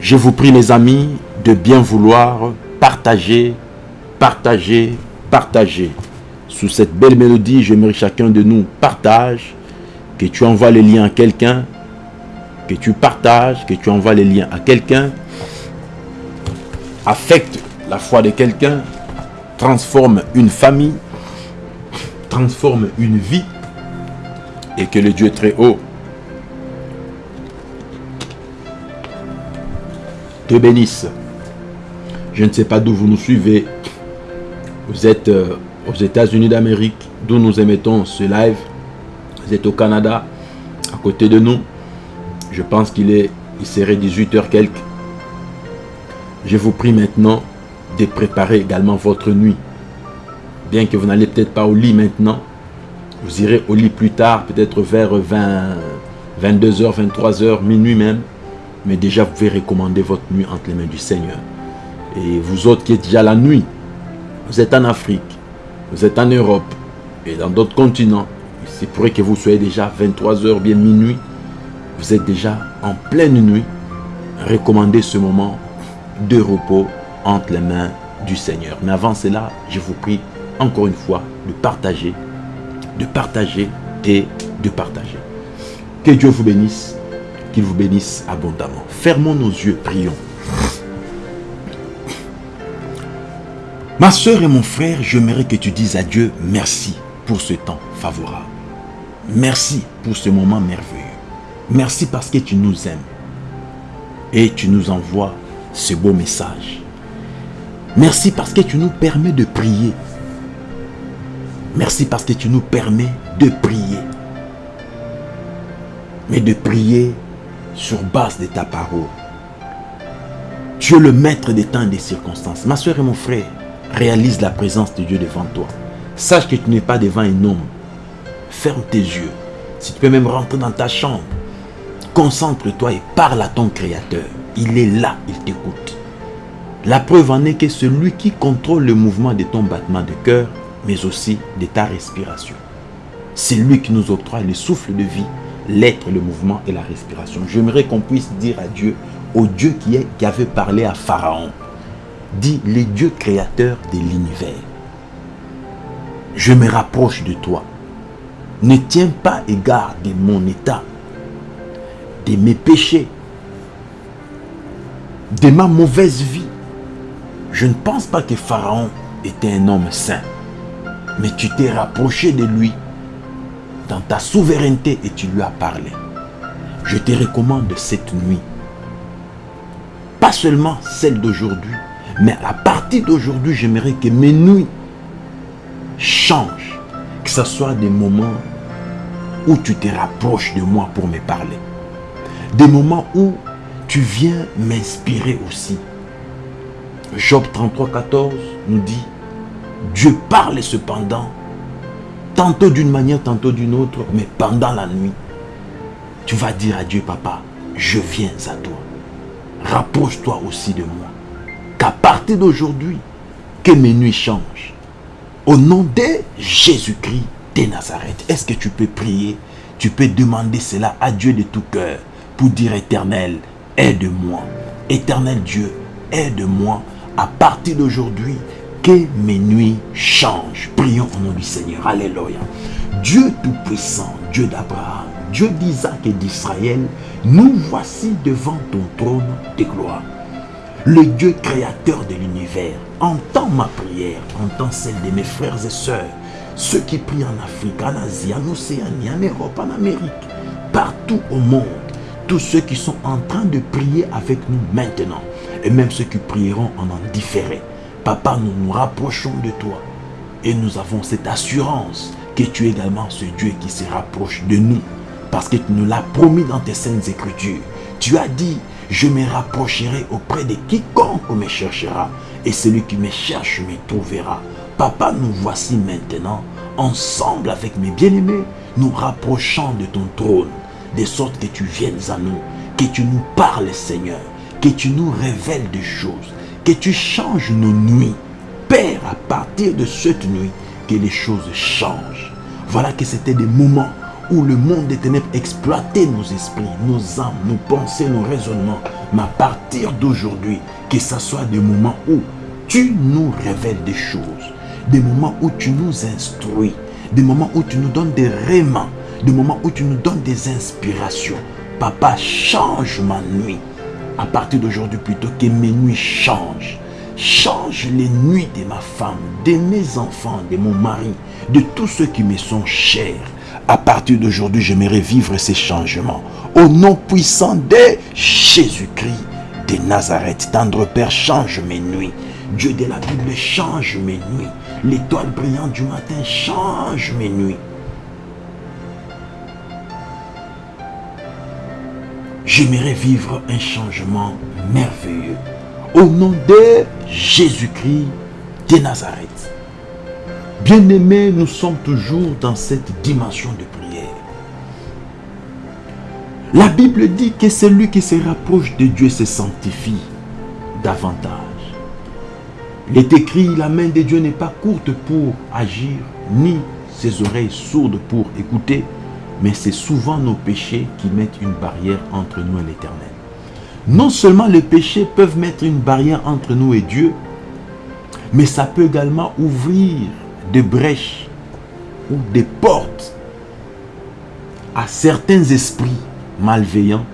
Je vous prie les amis de bien vouloir partager, partager, partager. Sous cette belle mélodie, j'aimerais chacun de nous partage, que tu envoies les liens à quelqu'un, que tu partages, que tu envoies les liens à quelqu'un, affecte la foi de quelqu'un, transforme une famille, transforme une vie, et que le Dieu très haut te bénisse. Je ne sais pas d'où vous nous suivez. Vous êtes euh, aux États-Unis d'Amérique, d'où nous émettons ce live. Vous êtes au Canada, à côté de nous. Je pense qu'il est, il serait 18h quelques. Je vous prie maintenant de préparer également votre nuit. Bien que vous n'allez peut-être pas au lit maintenant, vous irez au lit plus tard, peut-être vers 20, 22h, 23h, minuit même mais déjà vous pouvez recommander votre nuit entre les mains du Seigneur. Et vous autres qui êtes déjà la nuit, vous êtes en Afrique, vous êtes en Europe et dans d'autres continents, c'est pourrait que vous soyez déjà 23h, bien minuit. vous êtes déjà en pleine nuit, recommandez ce moment de repos entre les mains du Seigneur. Mais avant cela, je vous prie encore une fois de partager, de partager et de partager. Que Dieu vous bénisse, qu'il vous bénisse abondamment. Fermons nos yeux, prions. Ma soeur et mon frère, j'aimerais que tu dises à Dieu merci pour ce temps favorable. Merci pour ce moment merveilleux. Merci parce que tu nous aimes. Et tu nous envoies ce beau message. Merci parce que tu nous permets de prier. Merci parce que tu nous permets de prier. Mais de prier sur base de ta parole. Tu es le maître des temps et des circonstances. Ma soeur et mon frère, réalise la présence de Dieu devant toi. Sache que tu n'es pas devant un homme. Ferme tes yeux. Si tu peux même rentrer dans ta chambre, concentre-toi et parle à ton Créateur. Il est là, il t'écoute. La preuve en est que celui qui contrôle le mouvement de ton battement de cœur, mais aussi de ta respiration. C'est lui qui nous octroie le souffle de vie, l'être, le mouvement et la respiration. J'aimerais qu'on puisse dire à Dieu, au Dieu qui, est, qui avait parlé à Pharaon, dit les dieux créateurs de l'univers. Je me rapproche de toi. Ne tiens pas égard de mon état, de mes péchés, de ma mauvaise vie. Je ne pense pas que Pharaon était un homme saint. Mais tu t'es rapproché de lui dans ta souveraineté et tu lui as parlé. Je te recommande cette nuit. Pas seulement celle d'aujourd'hui, mais à partir d'aujourd'hui, j'aimerais que mes nuits changent. Que ce soit des moments où tu te rapproches de moi pour me parler. Des moments où tu viens m'inspirer aussi. Job 33, 14 nous dit, Dieu parle cependant, tantôt d'une manière, tantôt d'une autre, mais pendant la nuit, tu vas dire à Dieu, papa, je viens à toi. Rapproche-toi aussi de moi qu'à partir d'aujourd'hui, que mes nuits changent. Au nom de Jésus-Christ de Nazareth, est-ce que tu peux prier? Tu peux demander cela à Dieu de tout cœur pour dire éternel, aide-moi. Éternel Dieu, aide-moi à partir d'aujourd'hui que mes nuits changent. Prions au nom du Seigneur. Alléluia. Dieu Tout-Puissant, Dieu d'Abraham, Dieu d'Isaac et d'Israël, nous voici devant ton trône de gloire le Dieu créateur de l'univers, entends ma prière, entends celle de mes frères et sœurs, ceux qui prient en Afrique, en Asie, en Océanie, en Europe, en Amérique, partout au monde, tous ceux qui sont en train de prier avec nous maintenant, et même ceux qui prieront en en différé. Papa, nous nous rapprochons de toi, et nous avons cette assurance que tu es également ce Dieu qui se rapproche de nous, parce que tu nous l'as promis dans tes saintes écritures. Tu as dit, je me rapprocherai auprès de quiconque me cherchera, et celui qui me cherche me trouvera. Papa, nous voici maintenant, ensemble avec mes bien-aimés, nous rapprochant de ton trône, de sorte que tu viennes à nous, que tu nous parles, Seigneur, que tu nous révèles des choses, que tu changes nos nuits. Père, à partir de cette nuit, que les choses changent. Voilà que c'était des moments où le monde des ténèbres exploitait nos esprits, nos âmes, nos pensées, nos raisonnements. Mais à partir d'aujourd'hui, que ce soit des moments où tu nous révèles des choses, des moments où tu nous instruis, des moments où tu nous donnes des rémans, des moments où tu nous donnes des inspirations. Papa, change ma nuit. À partir d'aujourd'hui, plutôt que mes nuits changent. Change les nuits de ma femme, de mes enfants, de mon mari, de tous ceux qui me sont chers à partir d'aujourd'hui, j'aimerais vivre ces changements. Au nom puissant de Jésus-Christ de Nazareth, tendre Père, change mes nuits. Dieu de la Bible, change mes nuits. L'étoile brillante du matin, change mes nuits. J'aimerais vivre un changement merveilleux. Au nom de Jésus-Christ de Nazareth. Bien-aimés, nous sommes toujours dans cette dimension de prière. La Bible dit que celui qui se rapproche de Dieu se sanctifie davantage. Il est écrit, la main de Dieu n'est pas courte pour agir, ni ses oreilles sourdes pour écouter, mais c'est souvent nos péchés qui mettent une barrière entre nous et l'éternel. Non seulement les péchés peuvent mettre une barrière entre nous et Dieu, mais ça peut également ouvrir des brèches ou des portes à certains esprits malveillants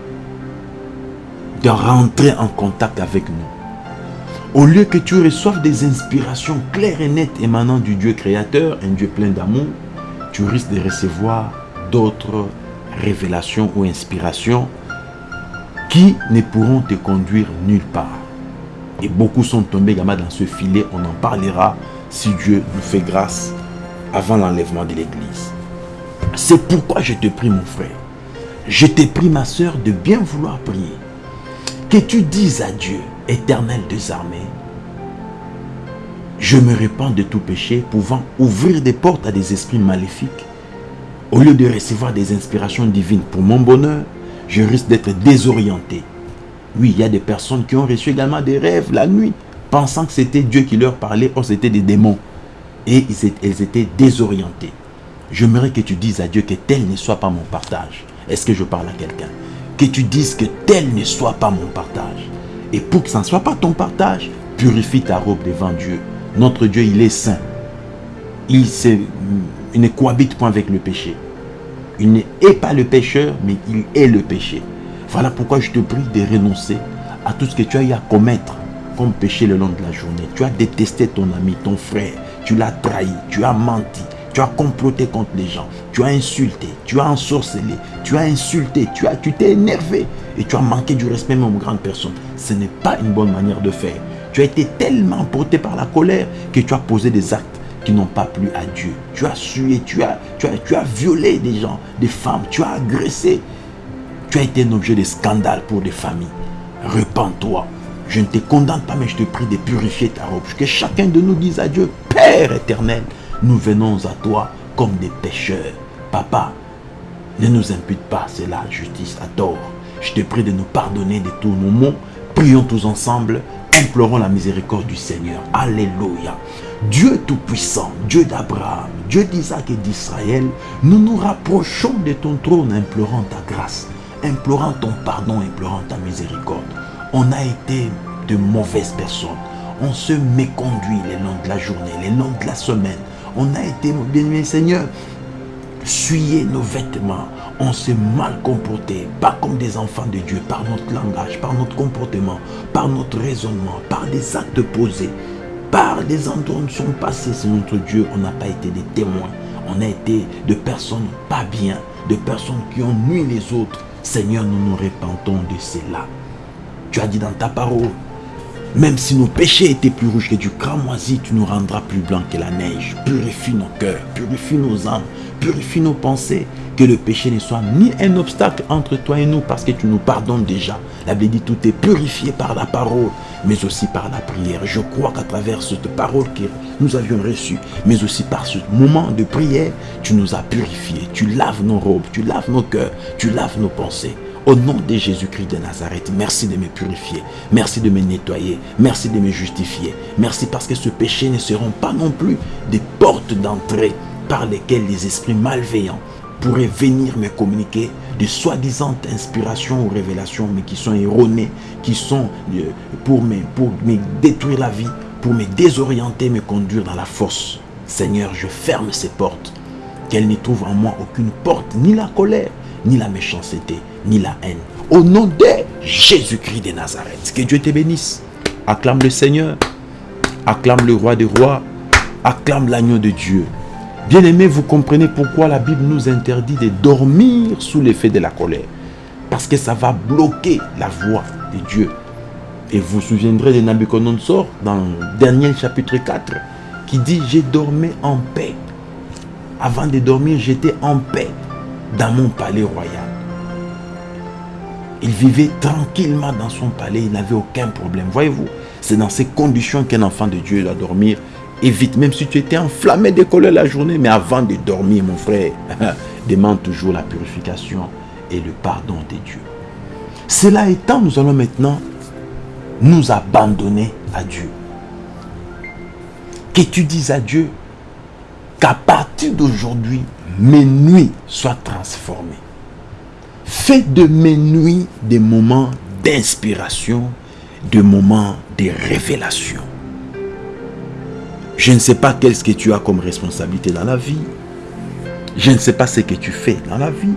de rentrer en contact avec nous. Au lieu que tu reçoives des inspirations claires et nettes émanant du Dieu créateur, un Dieu plein d'amour, tu risques de recevoir d'autres révélations ou inspirations qui ne pourront te conduire nulle part. Et beaucoup sont tombés dans ce filet. On en parlera si Dieu nous fait grâce avant l'enlèvement de l'église. C'est pourquoi je te prie mon frère. Je te prie ma soeur de bien vouloir prier. Que tu dises à Dieu, éternel des armées, je me répands de tout péché pouvant ouvrir des portes à des esprits maléfiques. Au lieu de recevoir des inspirations divines pour mon bonheur, je risque d'être désorienté. Oui, il y a des personnes qui ont reçu également des rêves la nuit, pensant que c'était Dieu qui leur parlait, or c'était des démons. Et elles étaient désorientées. J'aimerais que tu dises à Dieu que tel ne soit pas mon partage. Est-ce que je parle à quelqu'un? Que tu dises que tel ne soit pas mon partage. Et pour que ça ne soit pas ton partage, purifie ta robe devant Dieu. Notre Dieu, il est saint. Il, il ne cohabite point avec le péché. Il n'est pas le pécheur, mais il est le péché. Voilà pourquoi je te prie de renoncer à tout ce que tu as eu à commettre comme péché le long de la journée. Tu as détesté ton ami, ton frère. Tu l'as trahi, tu as menti, tu as comploté contre les gens, tu as insulté, tu as ensorcelé, tu as insulté, tu as, tu t'es énervé et tu as manqué du respect même aux grandes personnes. Ce n'est pas une bonne manière de faire. Tu as été tellement porté par la colère que tu as posé des actes qui n'ont pas plu à Dieu. Tu as sué, tu as, tu, as, tu as violé des gens, des femmes, tu as agressé. Tu as été un objet de scandale pour des familles. Repends-toi. Je ne te condamne pas, mais je te prie de purifier ta robe. Que chacun de nous dise à Dieu, Père éternel, nous venons à toi comme des pécheurs. Papa, ne nous impute pas cela, justice, à tort. Je te prie de nous pardonner de tous nos maux. Prions tous ensemble implorons la miséricorde du Seigneur. Alléluia. Dieu Tout-Puissant, Dieu d'Abraham, Dieu d'Isaac et d'Israël, nous nous rapprochons de ton trône implorant ta grâce, implorant ton pardon, implorant ta miséricorde. On a été de mauvaises personnes. On se méconduit les longs de la journée, les longs de la semaine. On a été, bien Seigneur, suyer nos vêtements, on s'est mal comporté, pas comme des enfants de Dieu, par notre langage, par notre comportement, par notre raisonnement, par des actes posés, par des endroits où nous sommes passés, c'est notre Dieu, on n'a pas été des témoins, on a été de personnes pas bien, de personnes qui ont nuit les autres. Seigneur, nous nous repentons de cela. Tu as dit dans ta parole, même si nos péchés étaient plus rouges que du cramoisi, tu nous rendras plus blancs que la neige. Purifie nos cœurs, purifie nos âmes, purifie nos pensées. Que le péché ne soit ni un obstacle entre toi et nous parce que tu nous pardonnes déjà. La Bible dit tout est purifié par la parole, mais aussi par la prière. Je crois qu'à travers cette parole que nous avions reçue, mais aussi par ce moment de prière, tu nous as purifiés. Tu laves nos robes, tu laves nos cœurs, tu laves nos pensées. Au nom de Jésus-Christ de Nazareth, merci de me purifier. Merci de me nettoyer. Merci de me justifier. Merci parce que ce péché ne seront pas non plus des portes d'entrée par lesquelles les esprits malveillants pourraient venir me communiquer de soi-disant inspirations ou révélations, mais qui sont erronées, qui sont euh, pour me, pour me détruire la vie, pour me désorienter, me conduire dans la force. Seigneur, je ferme ces portes. Qu'elles ne trouvent en moi aucune porte, ni la colère, ni la méchanceté, ni la haine. Au nom de Jésus-Christ de Nazareth. Que Dieu te bénisse. Acclame le Seigneur. Acclame le roi des rois. Acclame l'agneau de Dieu. Bien-aimés, vous comprenez pourquoi la Bible nous interdit de dormir sous l'effet de la colère. Parce que ça va bloquer la voix de Dieu. Et vous vous souviendrez de Nabucodonosor dans Daniel chapitre 4 qui dit « J'ai dormi en paix. Avant de dormir, j'étais en paix dans mon palais royal. Il vivait tranquillement dans son palais, il n'avait aucun problème. Voyez-vous, c'est dans ces conditions qu'un enfant de Dieu doit dormir. Évite, même si tu étais enflammé de colère la journée, mais avant de dormir, mon frère, [laughs] demande toujours la purification et le pardon de Dieu. Cela étant, nous allons maintenant nous abandonner à Dieu. Que tu dises à Dieu, qu'à partir d'aujourd'hui, mes nuits soient transformées. Fais de mes nuits des moments d'inspiration, des moments de révélation. Je ne sais pas qu'est-ce que tu as comme responsabilité dans la vie. Je ne sais pas ce que tu fais dans la vie.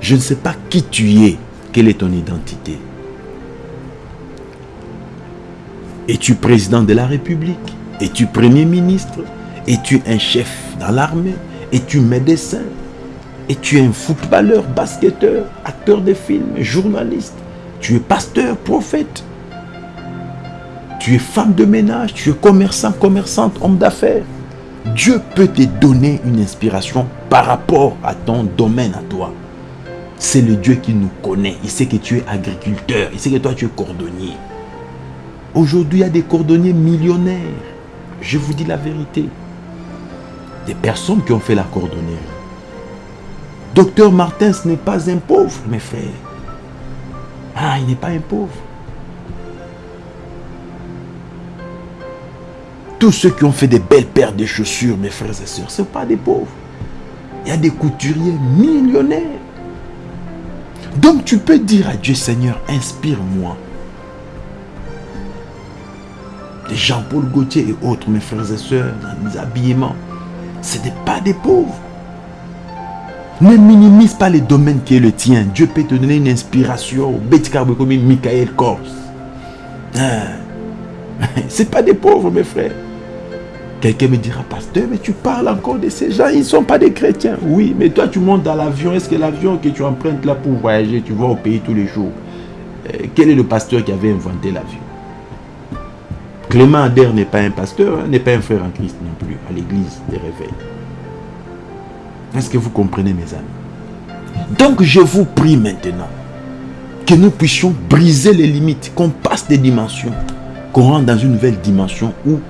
Je ne sais pas qui tu es. Quelle est ton identité Es-tu président de la République? Es-tu premier ministre? Es-tu un chef dans l'armée? Es-tu médecin Es-tu un footballeur, basketteur, acteur de films, journaliste Tu es pasteur, prophète Tu es femme de ménage, tu es commerçant, commerçante, homme d'affaires Dieu peut te donner une inspiration par rapport à ton domaine à toi. C'est le Dieu qui nous connaît. Il sait que tu es agriculteur. Il sait que toi tu es cordonnier. Aujourd'hui, il y a des cordonniers millionnaires. Je vous dis la vérité. Des personnes qui ont fait la cordonnerie. Docteur Martin, ce n'est pas un pauvre, mes frères. Ah, il n'est pas un pauvre. Tous ceux qui ont fait des belles paires de chaussures, mes frères et sœurs, ce ne sont pas des pauvres. Il y a des couturiers millionnaires. Donc tu peux dire à Dieu, Seigneur, inspire-moi. Jean-Paul Gaultier et autres, mes frères et sœurs, dans les habillements, ce n'est pas des pauvres. Ne minimise pas les domaines qui est le tien. Dieu peut te donner une inspiration. comme Michael Kors. Hein? [laughs] Ce n'est pas des pauvres, mes frères. Quelqu'un me dira, pasteur, mais tu parles encore de ces gens, ils ne sont pas des chrétiens. Oui, mais toi tu montes dans l'avion, est-ce que l'avion que tu empruntes là pour voyager, tu vas au pays tous les jours? Euh, Quel est le pasteur qui avait inventé l'avion? Clément Ader n'est pas un pasteur, hein, n'est pas un frère en Christ non plus, à l'église des réveils. Est-ce que vous comprenez mes amis? Donc je vous prie maintenant que nous puissions briser les limites, qu'on passe des dimensions, qu'on rentre dans une nouvelle dimension où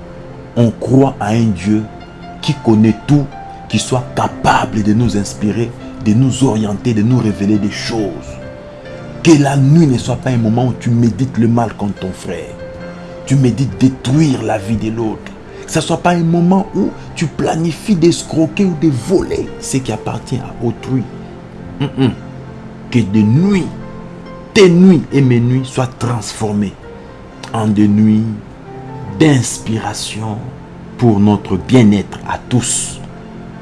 on croit à un Dieu qui connaît tout, qui soit capable de nous inspirer, de nous orienter, de nous révéler des choses. Que la nuit ne soit pas un moment où tu médites le mal contre ton frère. Tu médites détruire la vie de l'autre. Que ce ne soit pas un moment où tu planifies d'escroquer ou de voler ce qui appartient à autrui. Que de nuit, tes nuits et mes nuits soient transformées en des nuits d'inspiration pour notre bien-être à tous,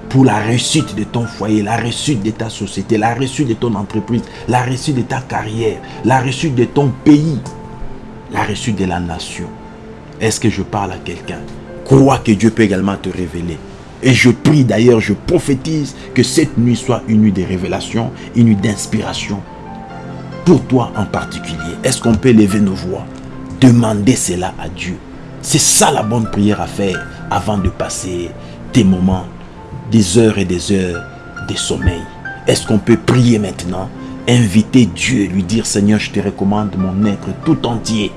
pour la réussite de ton foyer, la réussite de ta société, la réussite de ton entreprise, la réussite de ta carrière, la réussite de ton pays, la réussite de la nation. Est-ce que je parle à quelqu'un? Crois que Dieu peut également te révéler. Et je prie d'ailleurs, je prophétise que cette nuit soit une nuit de révélation, une nuit d'inspiration. Pour toi en particulier, est-ce qu'on peut lever nos voix? Demander cela à Dieu. C'est ça la bonne prière à faire avant de passer des moments, des heures et des heures de sommeil. Est-ce qu'on peut prier maintenant? Inviter Dieu, lui dire Seigneur, je te recommande mon être tout entier.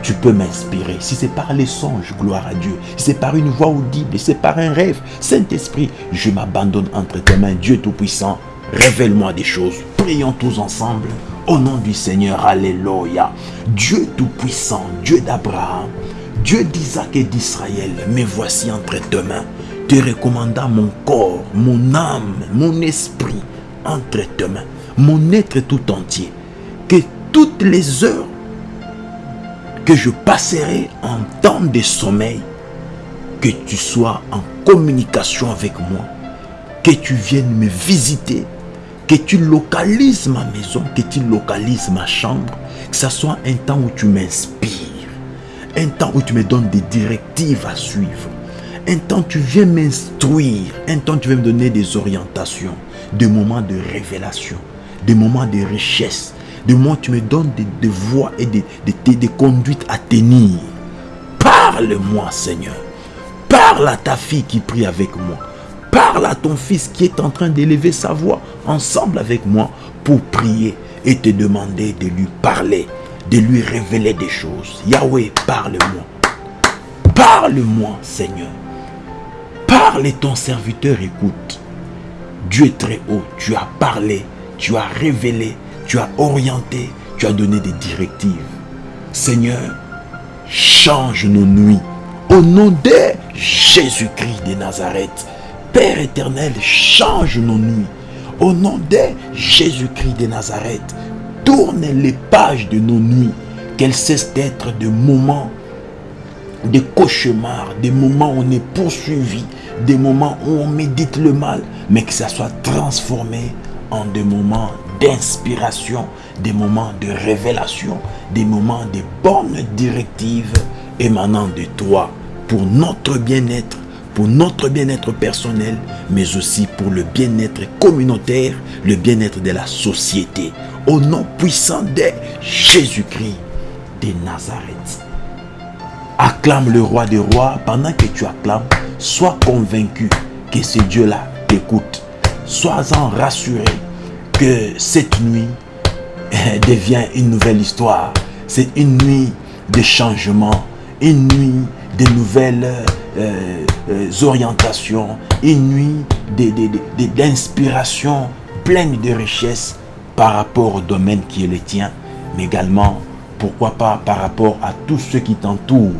Tu peux m'inspirer. Si c'est par les songes, gloire à Dieu. Si c'est par une voix audible, si c'est par un rêve, Saint-Esprit, je m'abandonne entre tes mains, Dieu Tout-Puissant. Révèle-moi des choses. Prions tous ensemble. Au nom du Seigneur, Alléluia. Dieu Tout-Puissant, Dieu d'Abraham, Dieu d'Isaac et d'Israël, me voici entre tes mains, te recommandant mon corps, mon âme, mon esprit entre tes mains, mon être tout entier. Que toutes les heures que je passerai en temps de sommeil, que tu sois en communication avec moi, que tu viennes me visiter, que tu localises ma maison, que tu localises ma chambre, que ce soit un temps où tu m'inspires un temps où tu me donnes des directives à suivre. Un temps où tu viens m'instruire. Un temps où tu viens me donner des orientations. Des moments de révélation. Des moments de richesse. Des moments où tu me donnes des, voies et des, des conduites à tenir. Parle-moi, Seigneur. Parle à ta fille qui prie avec moi. Parle à ton fils qui est en train d'élever sa voix ensemble avec moi pour prier et te demander de lui parler de lui révéler des choses. Yahweh, parle-moi. Parle-moi, Seigneur. Parle et ton serviteur écoute. Dieu est très haut, tu as parlé, tu as révélé, tu as orienté, tu as donné des directives. Seigneur, change nos nuits. Au nom de Jésus-Christ de Nazareth, Père éternel, change nos nuits. Au nom de Jésus-Christ de Nazareth, tourne les pages de nos nuits, qu'elles cessent d'être des moments de cauchemars, des moments où on est poursuivi, des moments où on médite le mal, mais que ça soit transformé en des moments d'inspiration, des moments de révélation, des moments de bonnes directives émanant de toi pour notre bien-être, pour notre bien-être personnel, mais aussi pour le bien-être communautaire, le bien-être de la société. Au nom puissant de Jésus-Christ de Nazareth. Acclame le roi des rois. Pendant que tu acclames, sois convaincu que ce Dieu-là t'écoute. Sois-en rassuré que cette nuit [laughs] devient une nouvelle histoire. C'est une nuit de changement, une nuit de nouvelles euh, euh, orientations, une nuit d'inspiration pleine de richesse par rapport au domaine qui est le tien, mais également, pourquoi pas, par rapport à tous ceux qui t'entourent.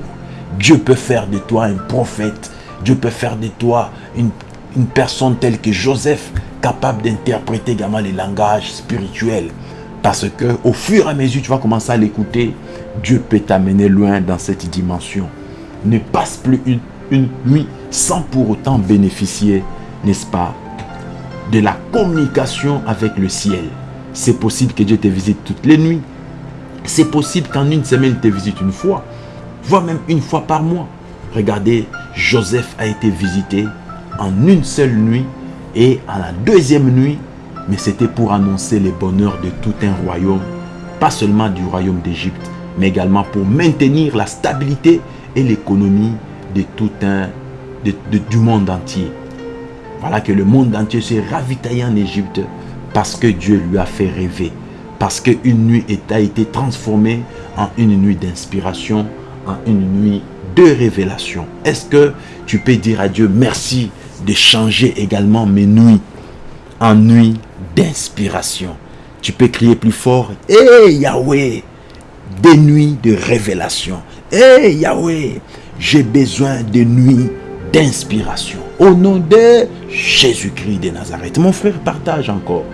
Dieu peut faire de toi un prophète, Dieu peut faire de toi une, une personne telle que Joseph, capable d'interpréter également les langages spirituels. Parce que au fur et à mesure, tu vas commencer à l'écouter, Dieu peut t'amener loin dans cette dimension. Ne passe plus une, nuit sans pour autant bénéficier, n'est-ce pas, de la communication avec le ciel. C'est possible que Dieu te visite toutes les nuits. C'est possible qu'en une semaine, il te visite une fois, voire même une fois par mois. Regardez, Joseph a été visité en une seule nuit et à la deuxième nuit, mais c'était pour annoncer les bonheurs de tout un royaume, pas seulement du royaume d'Égypte, mais également pour maintenir la stabilité et l'économie de tout un, du monde entier. Voilà que le monde entier s'est ravitaillé en Égypte parce que Dieu lui a fait rêver. Parce qu'une nuit a été transformée en une nuit d'inspiration, en une nuit de révélation. Est-ce que tu peux dire à Dieu merci de changer également mes nuits en nuits d'inspiration Tu peux crier plus fort, Hé hey, Yahweh, des nuits de révélation. Hé hey, Yahweh, j'ai besoin de nuits d'inspiration. Au nom de Jésus-Christ de Nazareth. Mon frère, partage encore.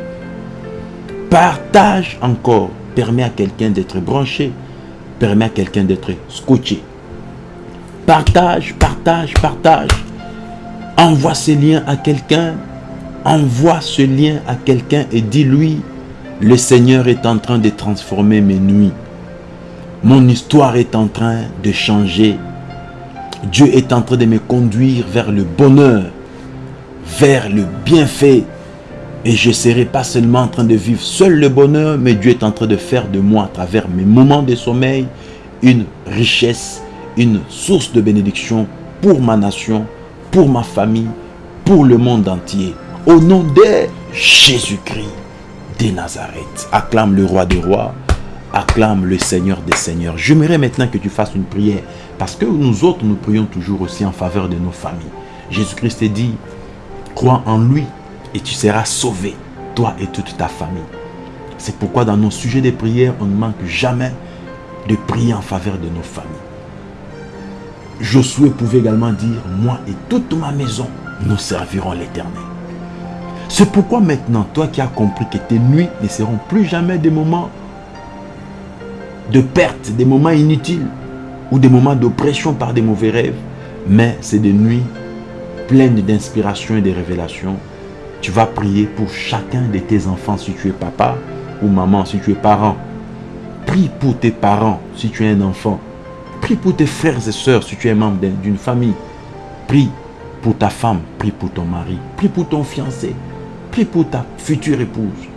Partage encore. Permet à quelqu'un d'être branché. Permet à quelqu'un d'être scotché. Partage, partage, partage. Envoie ce lien à quelqu'un. Envoie ce lien à quelqu'un et dis-lui, le Seigneur est en train de transformer mes nuits. Mon histoire est en train de changer. Dieu est en train de me conduire vers le bonheur, vers le bienfait. Et je ne serai pas seulement en train de vivre seul le bonheur, mais Dieu est en train de faire de moi, à travers mes moments de sommeil, une richesse, une source de bénédiction pour ma nation, pour ma famille, pour le monde entier. Au nom de Jésus-Christ de Nazareth. Acclame le roi des rois. Acclame le Seigneur des seigneurs. J'aimerais maintenant que tu fasses une prière. Parce que nous autres, nous prions toujours aussi en faveur de nos familles. Jésus-Christ dit, crois en lui et tu seras sauvé, toi et toute ta famille. C'est pourquoi dans nos sujets de prière, on ne manque jamais de prier en faveur de nos familles. Josué pouvait également dire, moi et toute ma maison, nous servirons l'éternel. C'est pourquoi maintenant, toi qui as compris que tes nuits ne seront plus jamais des moments de perte, des moments inutiles ou des moments d'oppression par des mauvais rêves, mais c'est des nuits pleines d'inspiration et de révélations. Tu vas prier pour chacun de tes enfants si tu es papa ou maman, si tu es parent. Prie pour tes parents si tu es un enfant. Prie pour tes frères et sœurs si tu es membre d'une famille. Prie pour ta femme, prie pour ton mari, prie pour ton fiancé, prie pour ta future épouse.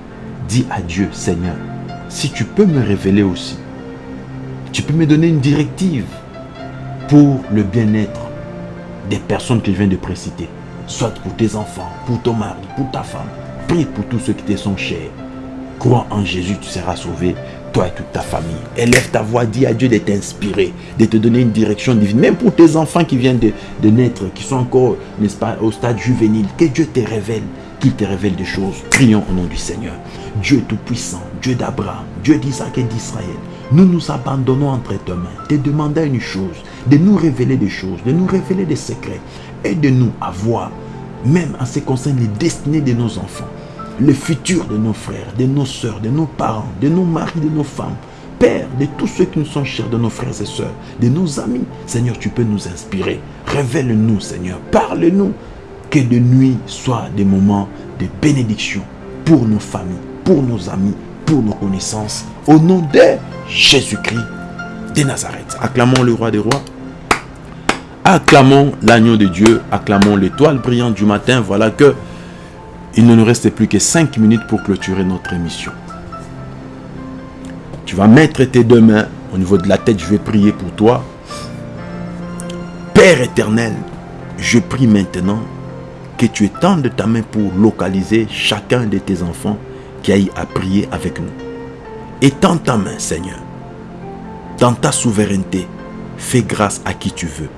Dis à Dieu, Seigneur, si tu peux me révéler aussi, tu peux me donner une directive pour le bien-être des personnes que je viens de préciter. Soit pour tes enfants, pour ton mari, pour ta femme. Prie pour tous ceux qui te sont chers. Crois en Jésus, tu seras sauvé toi et toute ta famille. Élève ta voix, dis à Dieu de t'inspirer, de te donner une direction divine. Même pour tes enfants qui viennent de, naître, qui sont encore, n'est-ce pas, au stade juvénile, que Dieu te révèle, qu'il te révèle des choses. Prions au nom du Seigneur. Dieu tout-puissant, Dieu d'Abraham, Dieu d'Isaac et d'Israël. Nous nous abandonnons entre tes mains, te demandant une chose, de nous révéler des choses, de nous révéler des secrets. et de nous à voir même en ce qui concerne les destinées de nos enfants, le futur de nos frères, de nos soeurs, de nos parents, de nos maris, de nos femmes. Père, de tous ceux qui nous sont chers, de nos frères et sœurs, de nos amis. Seigneur, tu peux nous inspirer. Révèle-nous, Seigneur. Parle-nous. Que de nuit soient des moments de bénédiction pour nos familles, pour nos amis, pour nos connaissances. Au nom de Jésus-Christ de Nazareth. Acclamons le roi des rois. Acclamons l'agneau de Dieu. Acclamons l'étoile brillante du matin. Voilà que il ne nous reste plus que 5 minutes pour clôturer notre émission. Tu vas mettre tes deux mains au niveau de la tête. Je vais prier pour toi. Père éternel, je prie maintenant que tu étendes ta main pour localiser chacun de tes enfants qui aille à prier avec nous. Étends ta main, Seigneur. Dans ta souveraineté, fais grâce à qui tu veux.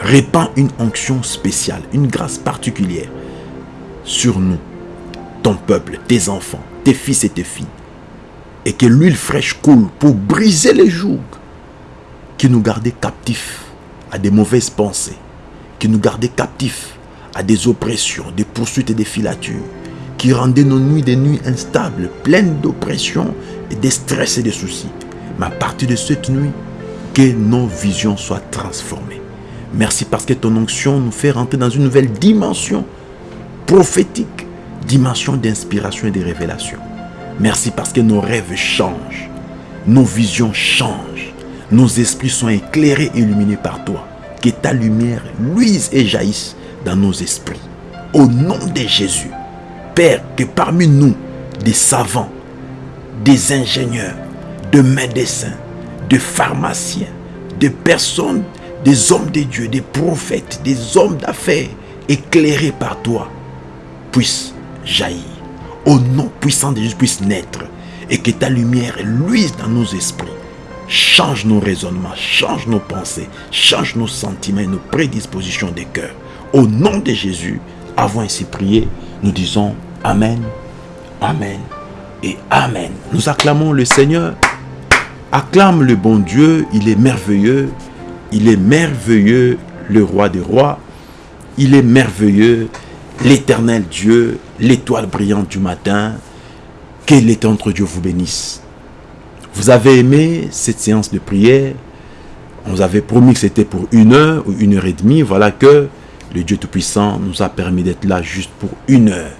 Répands une onction spéciale, une grâce particulière sur nous, ton peuple, tes enfants, tes fils et tes filles. Et que l'huile fraîche coule pour briser les jougs qui nous gardaient captifs à des mauvaises pensées, qui nous gardaient captifs à des oppressions, des poursuites et des filatures, qui rendaient nos nuits des nuits instables, pleines d'oppressions et de stress et de soucis. Mais à partir de cette nuit, que nos visions soient transformées. Merci parce que ton onction nous fait rentrer dans une nouvelle dimension prophétique, dimension d'inspiration et de révélation. Merci parce que nos rêves changent, nos visions changent, nos esprits sont éclairés et illuminés par toi. Que ta lumière luise et jaillisse dans nos esprits. Au nom de Jésus, Père, que parmi nous, des savants, des ingénieurs, de médecins, de pharmaciens, de personnes, des hommes de Dieu, des prophètes, des hommes d'affaires, éclairés par toi, puisse jaillir. Au nom puissant de Jésus puisse naître. Et que ta lumière luise dans nos esprits. Change nos raisonnements, change nos pensées, change nos sentiments et nos prédispositions des cœurs. Au nom de Jésus, avons ainsi prié, nous disons Amen, Amen et Amen. Nous acclamons le Seigneur. Acclame le bon Dieu, il est merveilleux. Il est merveilleux, le roi des rois. Il est merveilleux, l'éternel Dieu, l'étoile brillante du matin, que l'éternel Dieu vous bénisse. Vous avez aimé cette séance de prière? On vous avait promis que c'était pour une heure ou une heure et demie. Voilà que le Dieu Tout-Puissant nous a permis d'être là juste pour une heure.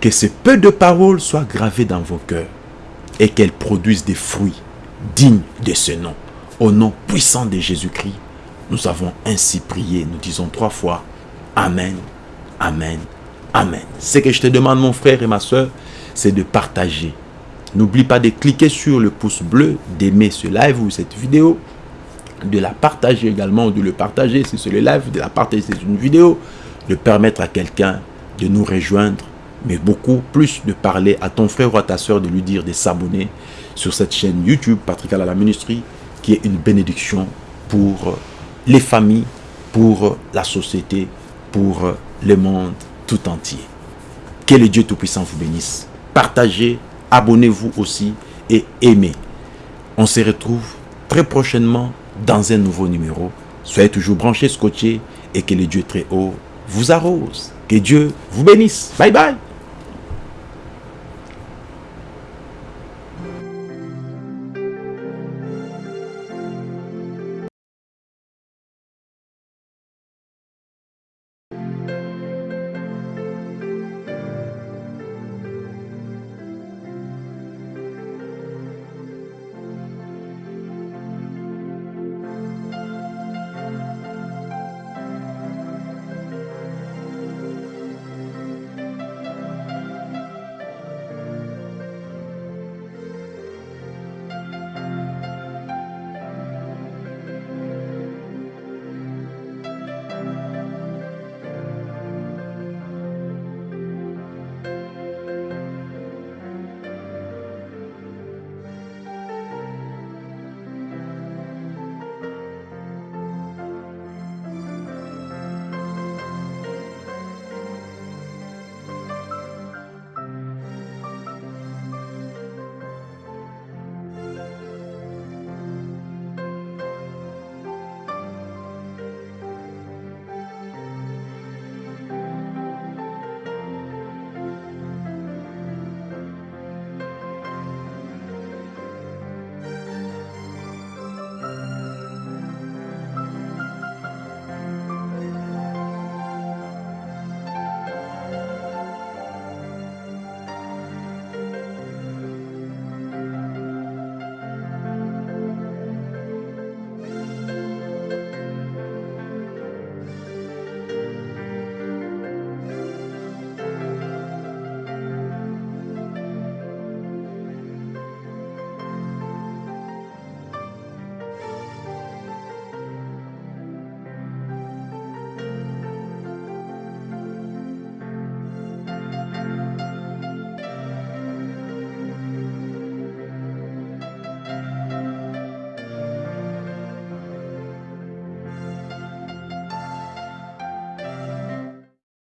Que ce peu de paroles soient gravées dans vos cœurs et qu'elles produisent des fruits dignes de ce nom. Au nom puissant de Jésus-Christ, nous avons ainsi prié. Nous disons trois fois Amen, Amen, Amen. Ce que je te demande, mon frère et ma soeur, c'est de partager. N'oublie pas de cliquer sur le pouce bleu, d'aimer ce live ou cette vidéo, de la partager également, de le partager si c'est le live, de la partager si c'est une vidéo, de permettre à quelqu'un de nous rejoindre, mais beaucoup plus de parler à ton frère ou à ta soeur, de lui dire de s'abonner sur cette chaîne YouTube, Patrick à la Ministrie, qui est une bénédiction pour les familles, pour la société, pour le monde tout entier. Que le Dieu Tout-Puissant vous bénisse. Partagez, abonnez-vous aussi et aimez. On se retrouve très prochainement dans un nouveau numéro. Soyez toujours branchés, scotchés et que le Dieu très haut vous arrose. Que Dieu vous bénisse. Bye bye.